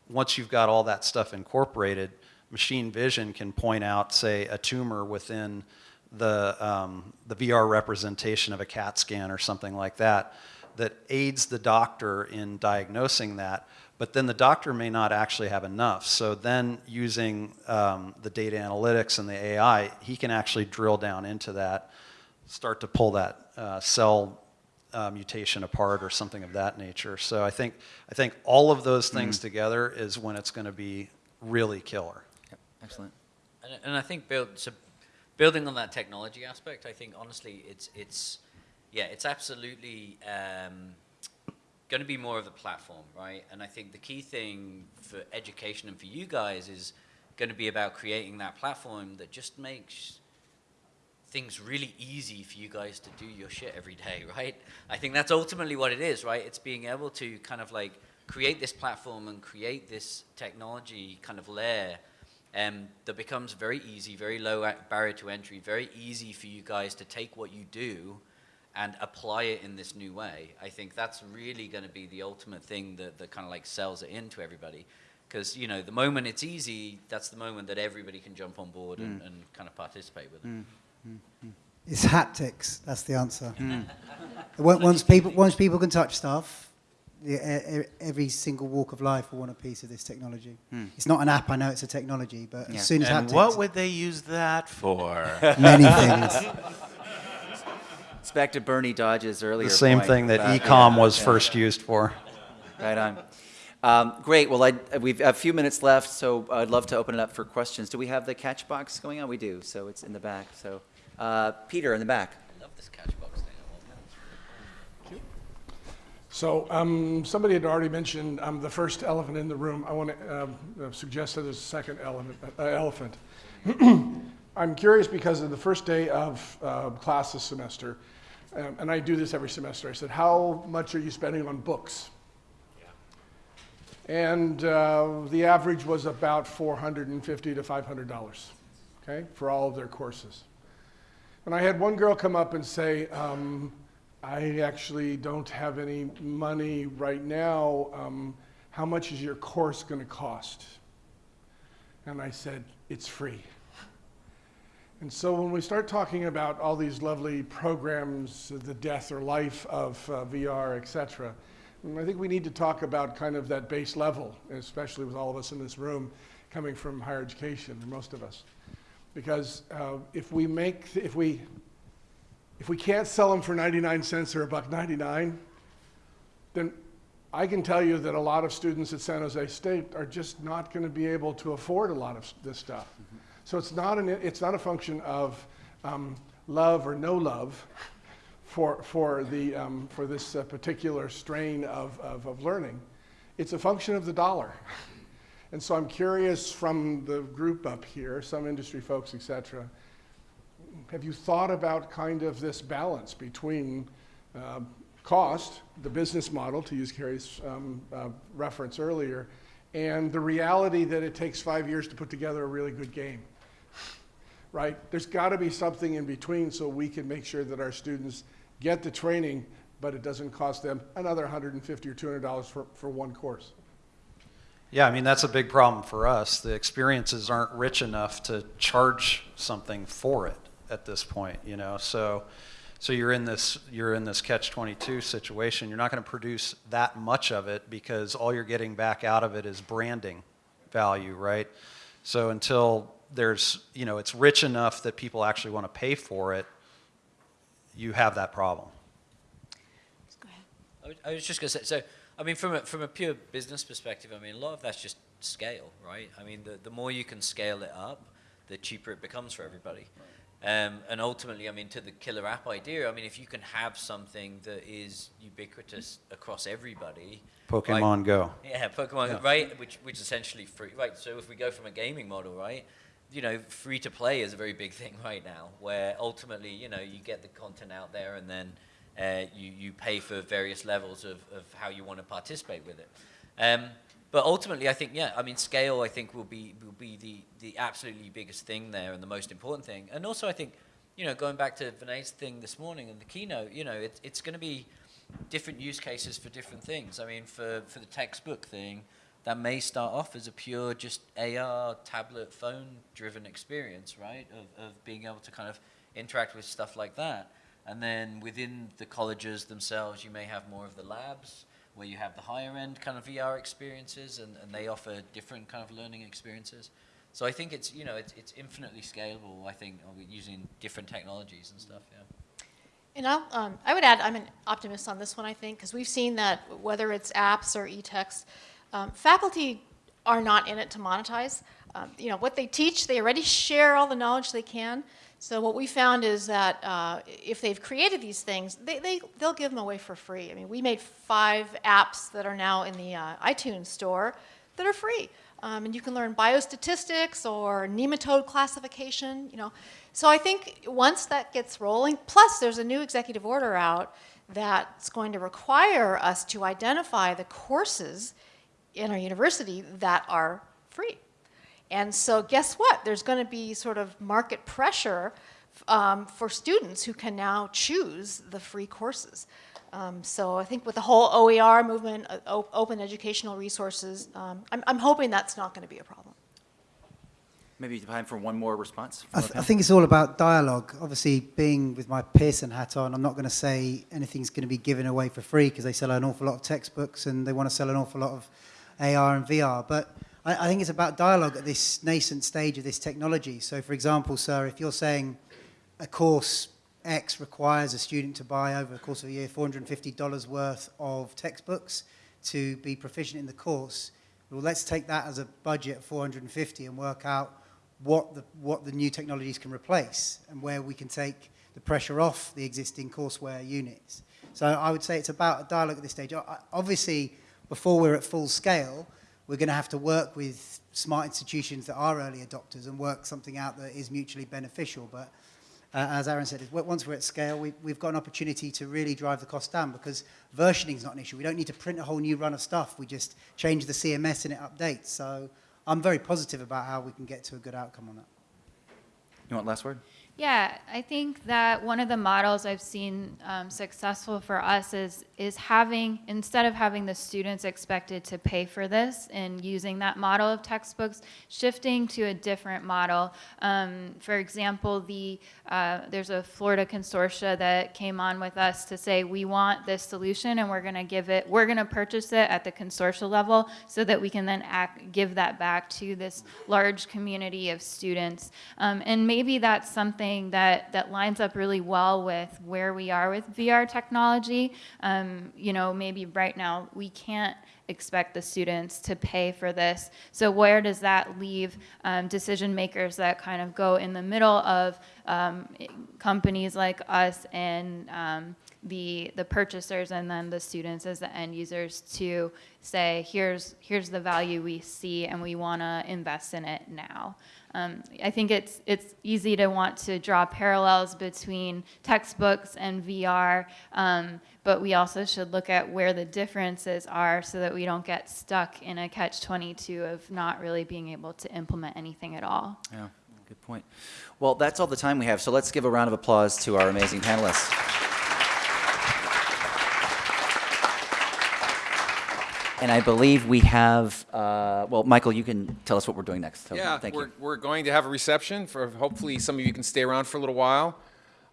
Once you've got all that stuff incorporated, machine vision can point out, say, a tumor within the, um, the VR representation of a CAT scan or something like that, that aids the doctor in diagnosing that, but then the doctor may not actually have enough. So then using um, the data analytics and the AI, he can actually drill down into that, start to pull that uh, cell uh, mutation apart or something of that nature. So I think, I think all of those things together is when it's going to be really killer. Yep, excellent. And, and I think build, so building on that technology aspect, I think honestly, it's it's yeah, it's absolutely um, going to be more of a platform, right? And I think the key thing for education and for you guys is going to be about creating that platform that just makes things really easy for you guys to do your shit every day, <laughs> right? I think that's ultimately what it is, right? It's being able to kind of like create this platform and create this technology kind of layer um, that becomes very easy, very low barrier to entry, very easy for you guys to take what you do and apply it in this new way. I think that's really going to be the ultimate thing that, that kind of like sells it into everybody. Because, you know, the moment it's easy, that's the moment that everybody can jump on board and, mm. and kind of participate with it. Mm. Mm. It's haptics. That's the answer. <laughs> Once once people, once people can touch stuff, the, every single walk of life will want a piece of this technology. It's not an app. I know it's a technology, but Yeah. as soon as And haptics, what would they use that for? many things. <laughs> It's back to Bernie Dodge's earlier The same point thing that about- ecom yeah, was yeah. first used for. Right on. Um, great. Well, I, we've a few minutes left, so I'd love to open it up for questions. Do we have the catch box going on? We do. So it's in the back. So uh, Peter in the back. I love this catchbox thing. I want. So um, somebody had already mentioned um, the first elephant in the room. I want to um, uh, suggest that there's a second element, uh, elephant. <clears throat> I'm curious because of the first day of uh, class this semester, um, and I do this every semester. I said, "How much are you spending on books?" And uh, the average was about 450 to 500 dollars, okay, for all of their courses. And I had one girl come up and say, um, I actually don't have any money right now. Um, how much is your course going to cost? And I said, it's free. And so when we start talking about all these lovely programs, the death or life of uh, VR, et cetera, I think we need to talk about kind of that base level, especially with all of us in this room coming from higher education, most of us. Because uh, if we make, if we, if we can't sell them for 99 cents or a buck 99, then I can tell you that a lot of students at San Jose State are just not going to be able to afford a lot of this stuff. So it's not, an, it's not a function of um, love or no love for, for, the, um, for this uh, particular strain of, of, of learning. It's a function of the dollar. And so I'm curious from the group up here, some industry folks, et cetera, have you thought about kind of this balance between uh, cost, the business model, to use Carrie's um, uh, reference earlier, and the reality that it takes five years to put together a really good game? Right? There's got to be something in between so we can make sure that our students get the training, but it doesn't cost them another 150 or 200 dollars for, for one course. Yeah, I mean, that's a big problem for us. The experiences aren't rich enough to charge something for it at this point, you know? So, so you're in this, you're in this catch-22 situation. You're not going to produce that much of it because all you're getting back out of it is branding value, right? So until there's, you know, it's rich enough that people actually want to pay for it, you have that problem. Go ahead. I was, just going to say, so, I mean, from a, from a pure business perspective, I mean, a lot of that's just scale, right? I mean, the, the more you can scale it up, the cheaper it becomes for everybody. Um, and ultimately, I mean, to the killer app idea, I mean, if you can have something that is ubiquitous across everybody. right? Pokemon Go. Yeah, Pokemon, Go, right? Which which is essentially free, right? So if we go from a gaming model, right, you know, free to play is a very big <laughs> thing right now, where ultimately, you know, you get the content out there, and then uh, you you pay for various levels of, of how you want to participate with it. Um, but ultimately, I think yeah, I mean, scale I think will be will be the the absolutely biggest thing there and the most important thing. And also, I think you know, going back to Vinay's thing this morning and the keynote, you know, it, it's going to be different use cases for different things. I mean, for for the textbook thing, that may start off as a pure just AR tablet phone driven experience, right? Of, of being able to kind of interact with stuff like that. And then within the colleges themselves, you may have more of the labs where you have the higher end kind of VR experiences and, and they offer different kind of learning experiences. So I think it's, you know, it's, it's infinitely scalable, I think, using different technologies and stuff, yeah. And I'll, um, I would add, I'm an optimist on this one, I think, because we've seen that whether it's apps or e-text, um, faculty are not in it to monetize. Um, you know, what they teach, they already share all the knowledge they can. So what we found is that uh, if they've created these things, they, they, they'll give them away for free. I mean, we made five apps that are now in the uh, iTunes store that are free. Um, and you can learn biostatistics or nematode classification, you know. So I think once that gets rolling, plus there's a new executive order out that's going to require us to identify the courses in our university that are free. And so guess what? There's going to be sort of market pressure um, for students who can now choose the free courses. Um, so I think with the whole OER movement, uh, open educational resources, um, I'm, I'm hoping that's not going to be a problem. Maybe time for one more response. I, th I, think it's all about dialogue. Obviously, being with my Pearson hat on, I'm not going to say anything's going to be given away for free because they sell an awful lot of textbooks and they want to sell an awful lot of AR and VR. But I, I think it's about dialogue at this nascent stage of this technology. So, for example, sir, if you're saying a course X requires a student to buy over the course of a year $450 worth of textbooks to be proficient in the course, well, let's take that as a budget of 450 and work out what the, what the new technologies can replace and where we can take the pressure off the existing courseware units. So I would say it's about a dialogue at this stage. Obviously, before we're at full scale, we're going to have to work with smart institutions that are early adopters and work something out that is mutually beneficial. But uh, as Aaron said, once we're at scale, we, we've got an opportunity to really drive the cost down because versioning is not an issue. We don't need to print a whole new run of stuff. We just change the CMS and it updates. So I'm very positive about how we can get to a good outcome on that. You want last word? Yeah, I think that one of the models I've seen um, successful for us is is having instead of having the students expected to pay for this and using that model of textbooks, shifting to a different model. Um, for example, the uh, there's a Florida consortia that came on with us to say we want this solution and we're going to give it, we're going to purchase it at the consortia level so that we can then act, give that back to this large community of students. Um, and maybe that's something something that, that lines up really well with where we are with VR technology. Um, you know, maybe right now we can't expect the students to pay for this. So where does that leave um, decision makers that kind of go in the middle of um, companies like us and um, the the purchasers and then the students as the end users to say here's here's the value we see and we want to invest in it now. Um, I think it's, it's easy to want to draw parallels between textbooks and VR, um, but we also should look at where the differences are so that we don't get stuck in a catch-22 of not really being able to implement anything at all. Yeah, good point. Well, that's all the time we have, so let's give a round of applause to our amazing panelists. And I believe we have, uh, well, Michael, you can tell us what we're doing next. So, yeah, thank we're, you. we're going to have a reception for hopefully some of you can stay around for a little while.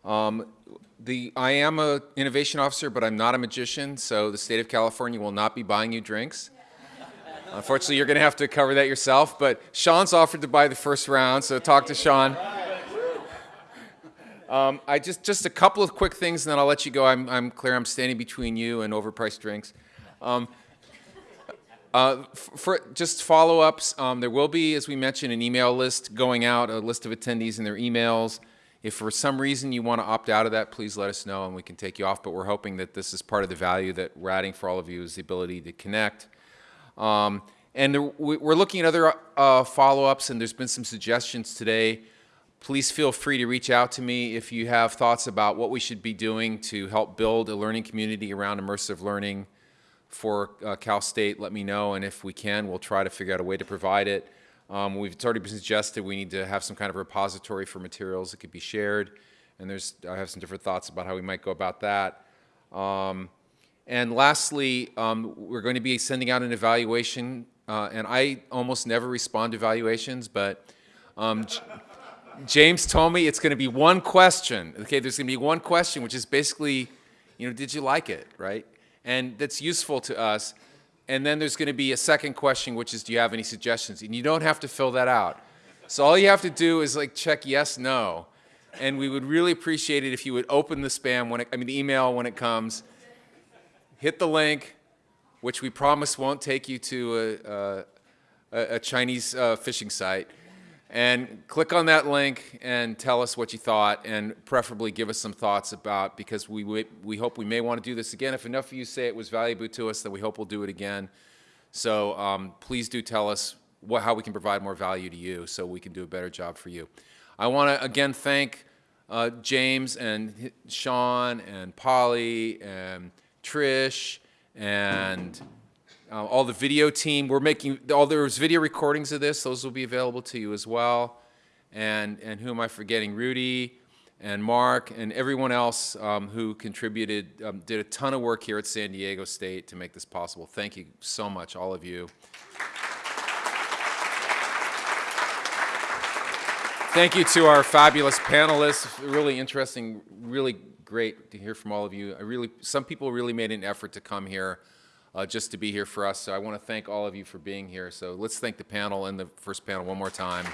Um, the, I am a innovation officer, but I'm not a magician, so the state of California will not be buying you drinks. Unfortunately, you're going to have to cover that yourself, but Sean's offered to buy the first round, so talk to Sean. Um, I just, just a couple of quick things, and then I'll let you go. I'm, I'm clear I'm standing between you and overpriced drinks. Um, uh, for just follow-ups, um, there will be, as we mentioned, an email list going out, a list of attendees and their emails. If for some reason you want to opt out of that, please let us know and we can take you off. But we're hoping that this is part of the value that we're adding for all of you is the ability to connect. Um, and there, we're looking at other uh, follow-ups, and there's been some suggestions today. Please feel free to reach out to me if you have thoughts about what we should be doing to help build a learning community around immersive learning for uh, Cal State, let me know, and if we can, we'll try to figure out a way to provide it. Um, we've it's already been suggested we need to have some kind of repository for materials that could be shared, and there's I have some different thoughts about how we might go about that. Um, and lastly, um, we're going to be sending out an evaluation, uh, and I almost never respond to evaluations, but um, James told me it's going to be one question. Okay, there's going to be one question, which is basically, you know, did you like it, right? And that's useful to us. And then there's going to be a second question, which is, do you have any suggestions? And you don't have to fill that out. So all you have to do is like check yes, no. And we would really appreciate it if you would open the spam when it, I mean, the email when it comes, hit the link, which we promise won't take you to a, a, a Chinese uh, phishing site, and click on that link and tell us what you thought, and preferably give us some thoughts about because we we hope we may want to do this again. If enough of you say it was valuable to us, then we hope we'll do it again. So um, please do tell us what, how we can provide more value to you, so we can do a better job for you. I want to again thank uh, James and Sean and Polly and Trish and uh, all the video team. We're making all there's video recordings of this; those will be available to you as well. And and who am I forgetting? Rudy and Mark and everyone else um, who contributed um, did a ton of work here at San Diego State to make this possible. Thank you so much, all of you. Thank you to our fabulous panelists. Really interesting, really great to hear from all of you. I really, some people really made an effort to come here uh, just to be here for us. So I want to thank all of you for being here. So let's thank the panel and the first panel one more time.